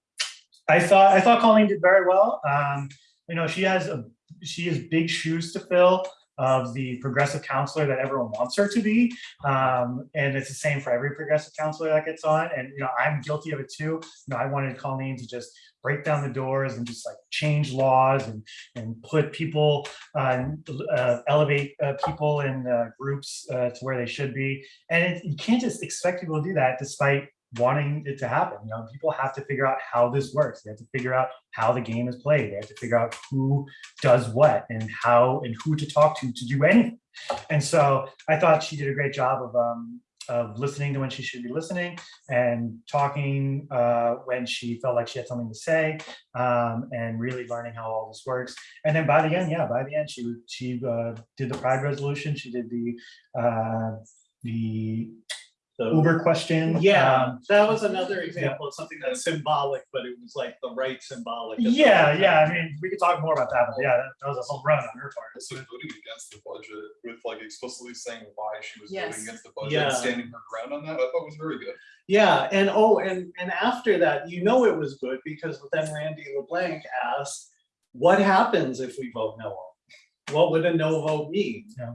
I thought, I thought Colleen did very well. Um, you know, she has a, she has big shoes to fill of the progressive counselor that everyone wants her to be. Um, and it's the same for every progressive counselor that gets on. And, you know, I'm guilty of it too. You know, I wanted Colleen to just break down the doors and just like change laws and, and put people, uh, uh, elevate uh, people in uh, groups uh, to where they should be. And it, you can't just expect people to do that despite wanting it to happen. You know, people have to figure out how this works. They have to figure out how the game is played. They have to figure out who does what and how and who to talk to to do anything. And so I thought she did a great job of um, of listening to when she should be listening and talking uh, when she felt like she had something to say um, and really learning how all this works. And then by the end, yeah, by the end, she she uh, did the pride resolution. She did the uh, the So- Uber question. Yeah, um, that was another example of something that's symbolic, but it was like the right symbolic. Yeah, right yeah. I mean, we could talk more about that, but yeah, that that was a home run on her part. Also voting against the budget with like explicitly saying why she was Yes. voting against the budget, Yeah. and standing her ground on that, I thought was very good. Yeah, and oh, and and after that, you know it was good because then Randy LeBlanc asked, what happens if we vote no? What would a no vote mean? Yeah.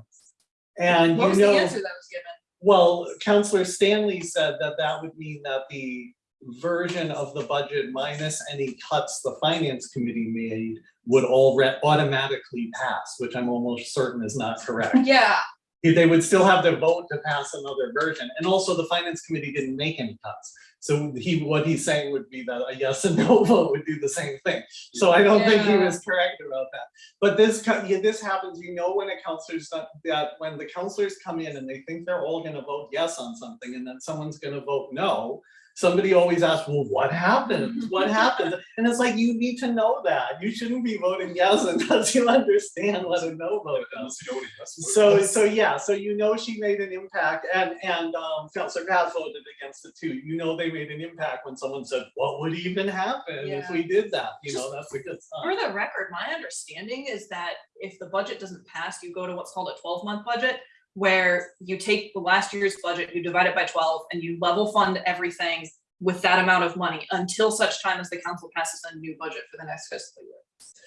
And What you was the know, answer that was given? Well, Counselor Stanley said that that would mean that the version of the budget minus any cuts the finance committee made would all automatically pass, which I'm almost certain is not correct. Yeah, they would still have to vote to pass another version. And also the finance committee didn't make any cuts. So he, what he's saying would be that a yes and no vote would do the same thing. So I don't think he was correct about that. But this, this happens, you know, when a counselor's not, that when the counselors come in and they think they're all gonna vote yes on something and then someone's gonna vote no. Somebody always asks, well, what happens? What happens? And it's like, you need to know that. You shouldn't be voting yes unless you understand what a no vote does. Unless you know what he has to vote So, so yeah, so you know she made an impact and, and, um, Counselor Pat voted against it too. You know they made an impact when someone said, what would even happen if we did that? You know, that's a good for sign. the record, my understanding is that if the budget doesn't pass, you go to what's called a twelve-month budget, where you take the last year's budget, you divide it by twelve, and you level fund everything with that amount of money until such time as the council passes a new budget for the next fiscal year.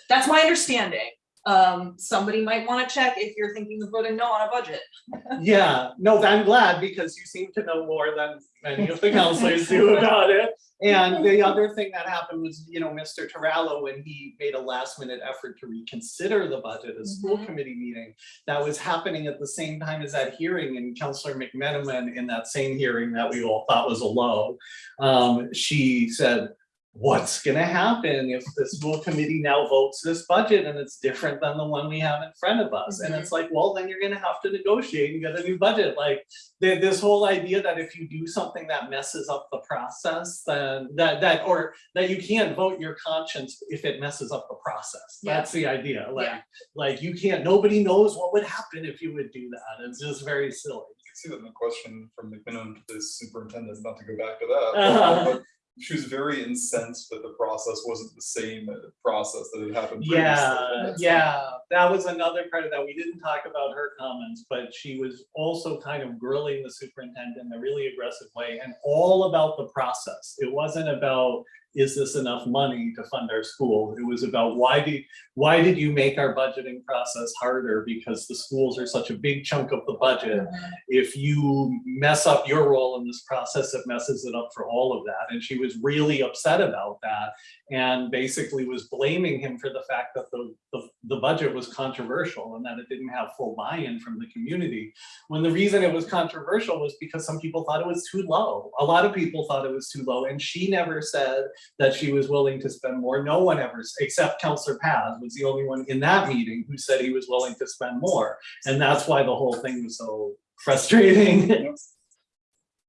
That's my understanding. Um, somebody might wanna check if you're thinking of voting no on a budget. Yeah, no, I'm glad because you seem to know more than many of the counselors do about it. And the other thing that happened was, you know, Mr. Terrell, when he made a last minute effort to reconsider the budget, a school Mhm. committee meeting, that was happening at the same time as that hearing and Counselor McMenamin in that same hearing that we all thought was a low. Um, she said, what's gonna happen if the school committee now votes this budget and it's different than the one we have in front of us? And it's like, well, then you're gonna have to negotiate and get a new budget, like, th- this whole idea that if you do something that messes up the process, then that, that, or that you can't vote your conscience if it messes up the process. Yeah. That's the idea, like, Yeah. like you can't, nobody knows what would happen if you would do that. It's just very silly. You can see that in the question from McMenamin to the superintendent, not to go back to that. Uh-huh. but She was very incensed that the process wasn't the same process that had happened. Yeah, yeah, that was another part of that. We didn't talk about her comments, but she was also kind of grilling the superintendent in a really aggressive way and all about the process. It wasn't about, is this enough money to fund our school? It was about why do, why did you make our budgeting process harder? Because the schools are such a big chunk of the budget. If you mess up your role in this process, it messes it up for all of that. And she was really upset about that and basically was blaming him for the fact that the, the, the budget was controversial and that it didn't have full buy-in from the community. When the reason it was controversial was because some people thought it was too low. A lot of people thought it was too low and she never said that she was willing to spend more. No one ever, except Counselor Paz was the only one in that meeting who said he was willing to spend more. And that's why the whole thing was so frustrating.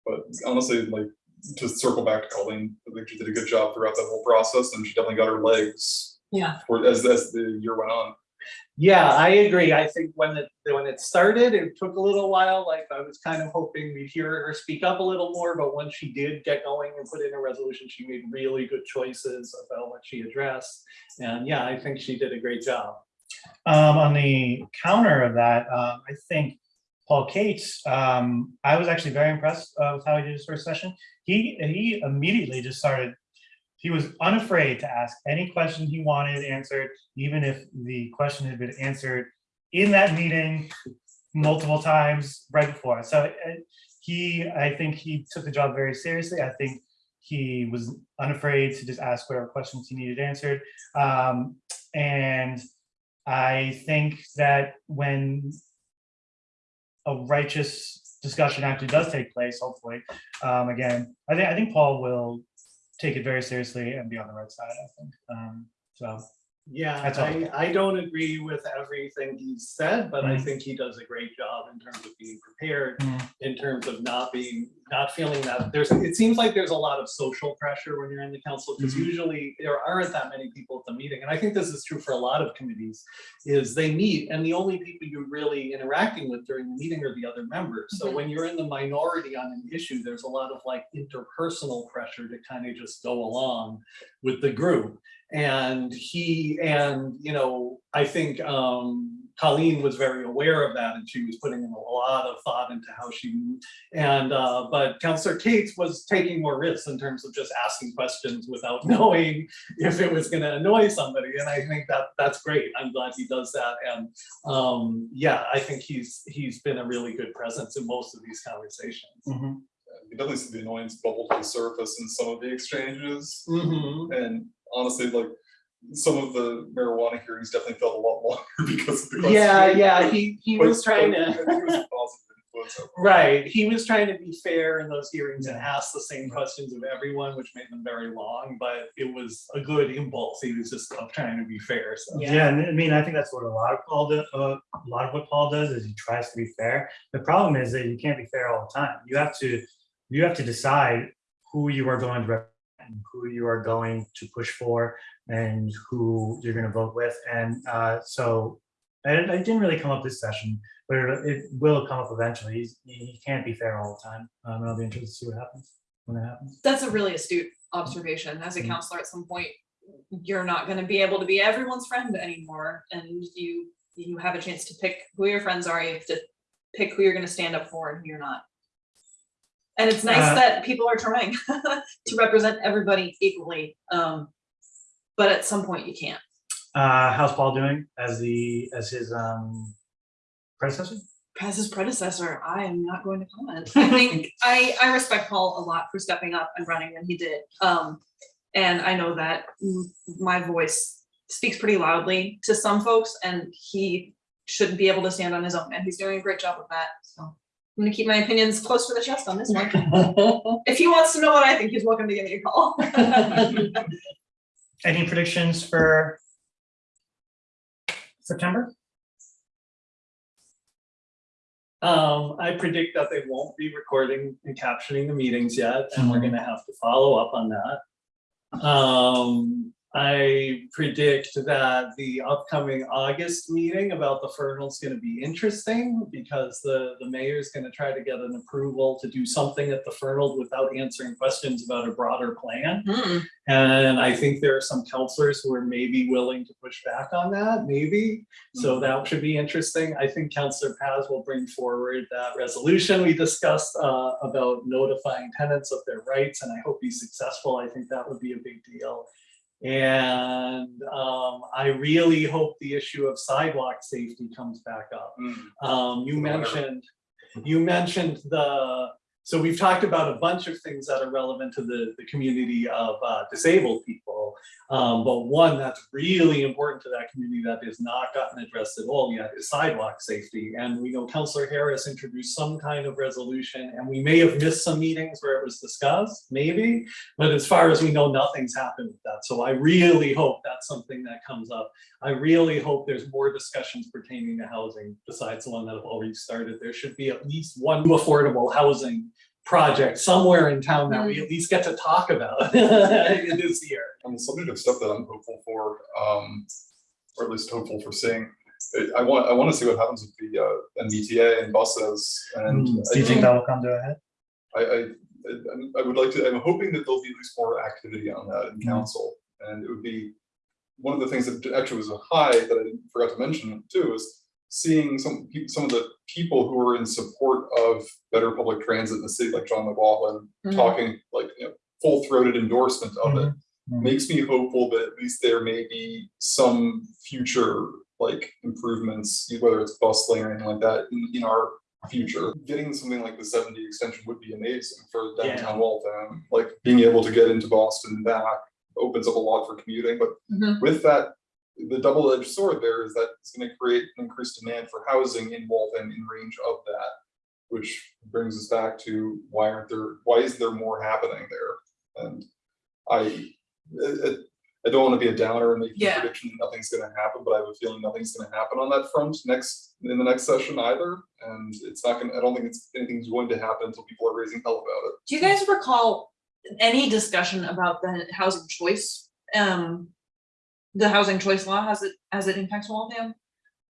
But honestly, like, to circle back to Colleen, I think she did a good job throughout that whole process and she definitely got her legs. Yeah. For, as, as the year went on. Yeah, I agree. I think when it, when it started, it took a little while, like I was kind of hoping we'd hear her speak up a little more, but once she did get going and put in a resolution, she made really good choices about what she addressed. And yeah, I think she did a great job. Um, on the counter of that, um, I think Paul Cates, um, I was actually very impressed uh, with how he did his first session. He, he immediately just started, he was unafraid to ask any question he wanted answered, even if the question had been answered in that meeting multiple times right before. So uh, he, I think he took the job very seriously. I think he was unafraid to just ask whatever questions he needed answered. Um, and I think that when a righteous discussion actually does take place, hopefully, um, again, I I think Paul will take it very seriously and be on the right side, I think. Um, so, Yeah, I, I don't agree with everything he said, but I Mhm. think he does a great job in terms of being prepared, Mhm. in terms of not being, not feeling that there's, it seems like there's a lot of social pressure when you're in the council, because Mhm. usually there aren't that many people at the meeting. And I think this is true for a lot of committees, is they meet and the only people you're really interacting with during the meeting are the other members. So Mhm. when you're in the minority on an issue, there's a lot of like interpersonal pressure to kind of just go along with the group. And he, and, you know, I think um Colleen was very aware of that and she was putting in a lot of thought into how she moved. And uh, but Counselor Cates was taking more risks in terms of just asking questions without knowing if it was gonna annoy somebody. And I think that that's great. I'm glad he does that. And um, yeah, I think he's, he's been a really good presence in most of these conversations. mhm. You definitely see the annoyance bubble to the surface in some of the exchanges. Mhm. And honestly, like, some of the marijuana hearings definitely felt a lot longer because of the. Yeah, question. yeah, he, he But- was trying but to. think it was a positive influence overall. Right, he was trying to be fair in those hearings and ask the same questions of everyone, which made them very long, but it was a good impulse. He was just trying to be fair, so. Yeah, and I mean, I think that's what a lot of Paul, do- uh, a lot of what Paul does is he tries to be fair. The problem is that you can't be fair all the time. You have to, you have to decide who you are going to represent, and who you are going to push for, and who you're gonna vote with. And uh, so, I, I didn't really come up this session, but it, it will come up eventually. He's, he can't be fair all the time. Um, and I'll be interested to see what happens when that happens. That's a really astute observation. As a Mhm. counselor, at some point, you're not gonna be able to be everyone's friend anymore, and you, you have a chance to pick who your friends are, you have to pick who you're gonna stand up for and who you're not. And it's nice Uh, that people are trying to represent everybody equally, um, but at some point you can't. Uh, how's Paul doing as the, as his um, predecessor? As his predecessor, I am not going to comment. I think I, I respect Paul a lot for stepping up and running when he did. Um, and I know that my voice speaks pretty loudly to some folks and he shouldn't be able to stand on his own and he's doing a great job of that, so. I'm gonna keep my opinions close to the chest on this one. If he wants to know what I think, he's welcome to give me a call. Any predictions for September? Um, I predict that they won't be recording and captioning the meetings yet, and we're gonna have to follow up on that. Um, I predict that the upcoming August meeting about the Fernald is gonna be interesting because the, the mayor is gonna try to get an approval to do something at the Fernald without answering questions about a broader plan. Hmm, And I think there are some counselors who are maybe willing to push back on that, maybe. So that should be interesting. I think Counselor Paz will bring forward that resolution we discussed uh, about notifying tenants of their rights, and I hope he's successful. I think that would be a big deal. And um, I really hope the issue of sidewalk safety comes back up. Mm. Um, you mentioned, you mentioned the, so we've talked about a bunch of things that are relevant to the, the community of uh, disabled people. Um, but one that's really important to that community that has not gotten addressed at all yet is sidewalk safety. And we know Councillor Harris introduced some kind of resolution and we may have missed some meetings where it was discussed, maybe. But as far as we know, nothing's happened with that. So I really hope that's something that comes up. I really hope there's more discussions pertaining to housing besides the one that have already started. There should be at least one affordable housing project somewhere in town that we at least get to talk about this year. On the subject of stuff that I'm hopeful for, um, or at least hopeful for seeing, I- I want, I want to see what happens with the, uh, MBTA and buses and. Do you think think- that will come to a head? I, I, I- I would like to, I'm hoping that there'll be at least more activity on that in council. And it would be, one of the things that actually was a high that I forgot to mention too, is seeing some, some of the people who are in support of better public transit in the city, like John McLaughlin, Mhm. talking like, you know, full-throated endorsement of it. Mhm. Makes me hopeful that at least there may be some future, like, improvements, whether it's bus lane or anything like that, in, in our future. Getting something like the seventy extension would be amazing for downtown Waltham, like being able to get into Boston and back opens up a lot for commuting, but Mhm. with that, the double-edged sword there is that it's gonna create an increased demand for housing in Waltham in range of that. Which brings us back to why aren't there, why is there more happening there? And I, I, I don't wanna be a downer and make a prediction that nothing's gonna happen, but I have a feeling nothing's gonna happen on that front next, in the next session either. And it's not gonna, I don't think it's, anything's going to happen until people are raising hell about it. Do you guys recall any discussion about the housing choice? Um, the housing choice law, has it, as it impacts Waltham?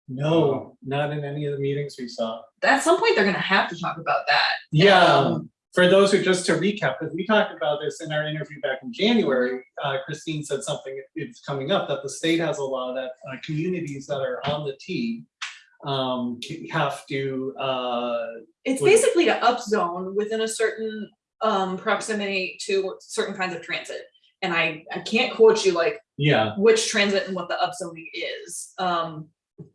No, not in any of the meetings we saw. At some point, they're gonna have to talk about that. Yeah, Um, for those who, just to recap, because we talked about this in our interview back in January, uh, Christine said something, it's coming up, that the state has a law that uh, communities that are on the T um, have to, uh, It's Would- basically to upzone within a certain um proximity to certain kinds of transit. And I I can't quote you like yeah, which transit and what the upzoning is. Um,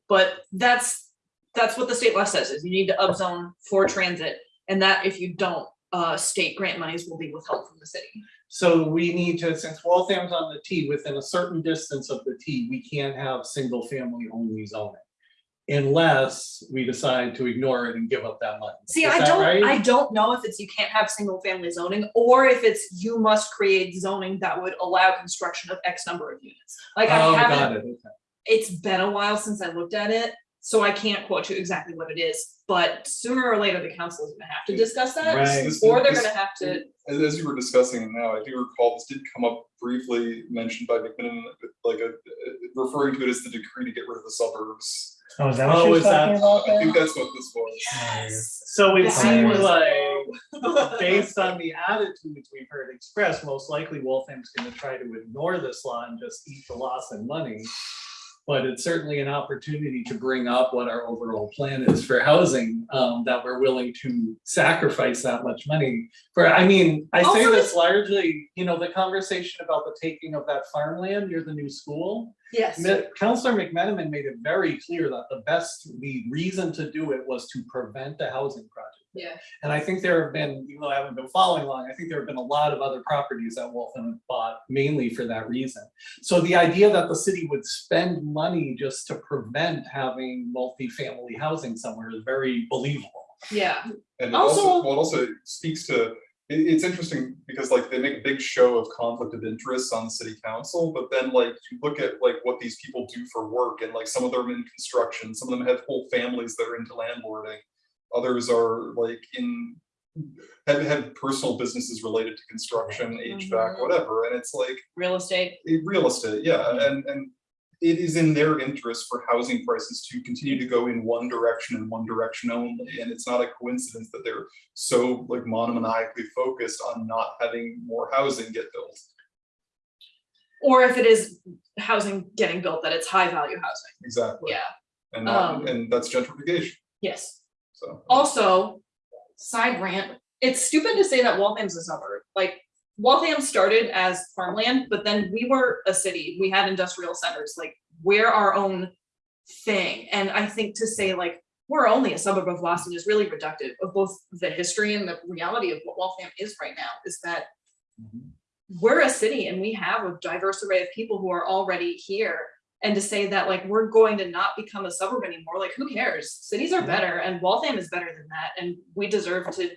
but that's, that's what the state law says, is you need to upzone for transit. And that if you don't, uh, state grant monies will be withheld from the city. so we need to, since Waltham's on the T, within a certain distance of the T, we can't have single family only zoning. Unless we decide to ignore it and give up that money. See, Is I that don't, right? I don't know if it's you can't have single family zoning, or if it's you must create zoning that would allow construction of X number of units. Like I Oh, haven't got it, okay. it's been a while since I looked at it, so I can't quote you exactly what it is, but sooner or later, the council is gonna have to discuss that. Right. This- Or they're this- gonna have to, As, as you were discussing it now, I do recall this did come up briefly mentioned by McMenamin, like a, referring to it as the decree to get rid of the suburbs. Oh, is that what oh, she Oh, was is that- talking about? I think that's what this was. Nice. So it That seems like, based on the attitudes we've heard expressed, most likely Waltham's gonna try to ignore this law and just eat the loss in money. But it's certainly an opportunity to bring up what our overall plan is for housing, um, that we're willing to sacrifice that much money. For, I mean, I say this largely, you know, the conversation about the taking of that farmland near the new school. yes, Mi- Counselor McMenamin made it very clear that the best, the reason to do it was to prevent a housing project. Yeah, And I think there have been, even though I haven't been following along, I think there have been a lot of other properties that Waltham have bought mainly for that reason. So the idea that the city would spend money just to prevent having multifamily housing somewhere is very believable. Yeah, And it also, Also- well, it also speaks to, it, it's interesting because like they make a big show of conflict of interest on the city council, but then like you look at like what these people do for work and like some of them are in construction, some of them have whole families that are into landlording. Others are like in, have, personal businesses related to construction, HVAC, Mhm. whatever, and it's like, real estate. real estate, yeah, and, and it is in their interest for housing prices to continue to go in one direction and one direction only, and it's not a coincidence that they're so like monomaniacally focused on not having more housing get built. Or if it is housing getting built, that it's high value housing. Exactly. Yeah, And not, Um, and that's gentrification, yes. So. Also, side rant, it's stupid to say that Waltham's a suburb. Like, Waltham started as farmland, but then we were a city. We had industrial centers, like, we're our own thing. And I think to say like, we're only a suburb of Boston is really reductive of both the history and the reality of what Waltham is right now, is that mm-hmm. we're a city and we have a diverse array of people who are already here. And to say that like, we're going to not become a suburb anymore, like, who cares? Cities are better and Waltham is better than that. And we deserve to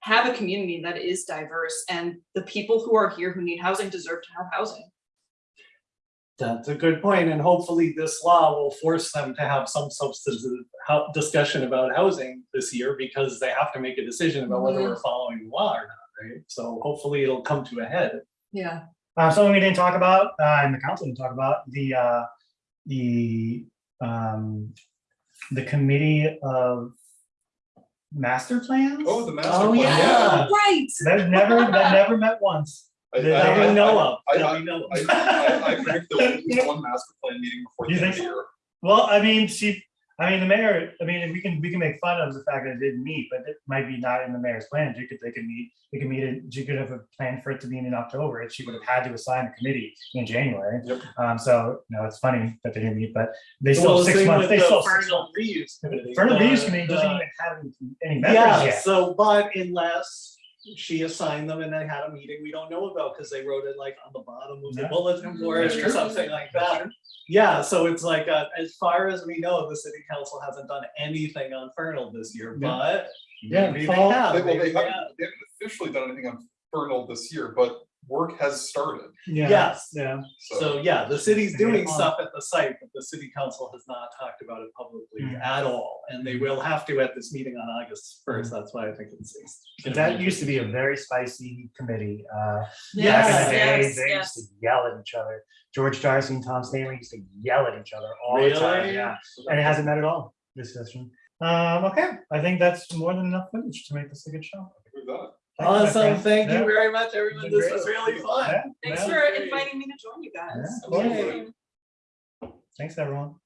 have a community that is diverse and the people who are here who need housing deserve to have housing. That's a good point, and hopefully this law will force them to have some substantive discussion about housing this year, because they have to make a decision about whether we're following the law or not, right? So hopefully it'll come to a head. Yeah. Uh, something we didn't talk about, uh, and the council didn't talk about, the, uh, the, um, the committee of master plans? Oh, the master Oh, plan, yeah. yeah. Right. That never, that never met once. I- That I- That we I- know of, I- that I- we know I, of. I, I predict there will be one master plan meeting before the You end of think the so? year. Well, I mean, she, I mean, the mayor, I mean, we can, we can make fun of the fact that it didn't meet, but it might be not in the mayor's plan. You could, they could meet, they could meet, it. she could have a plan for it to be in October, and she would have had to assign a committee in January. Yep. Um, so, you know, it's funny that they didn't meet, but they still Well, six months, they the still. Fernald. Reuse Committee. Fernald Reuse Committee doesn't the- even have any- any members Yeah, yet. so, but unless she assigned them and they had a meeting we don't know about, because they wrote it like on the bottom of the Yeah. bulletin board That's or true. something like that. Yeah, so it's like, uh, as far as we know, the city council hasn't done anything on Fernald this year, Yeah. but Yeah, maybe they fall- have. They, well, maybe they they haven't, have. they haven't officially done anything on Fernald this year, but work has started, Yeah, Yes. yeah. so. So, yeah, the city's doing stuff at the site, but the city council has not talked about it publicly Mm. at all, and they will have to at this meeting on August first, Mm. that's why I think it's. That used to be a very spicy committee. Uh, back in the day, yes, they yes. used to yell at each other. George Darcy and Tom Stanley used to yell at each other all the time, Really? yeah. And it hasn't met at all, this session. Um, okay, I think that's more than enough footage to make this a good show. We've done it. Thank you, my Awesome, thank you very much, everyone, this was really fun. Thanks for inviting me to join you guys. Yeah, Thanks, everyone.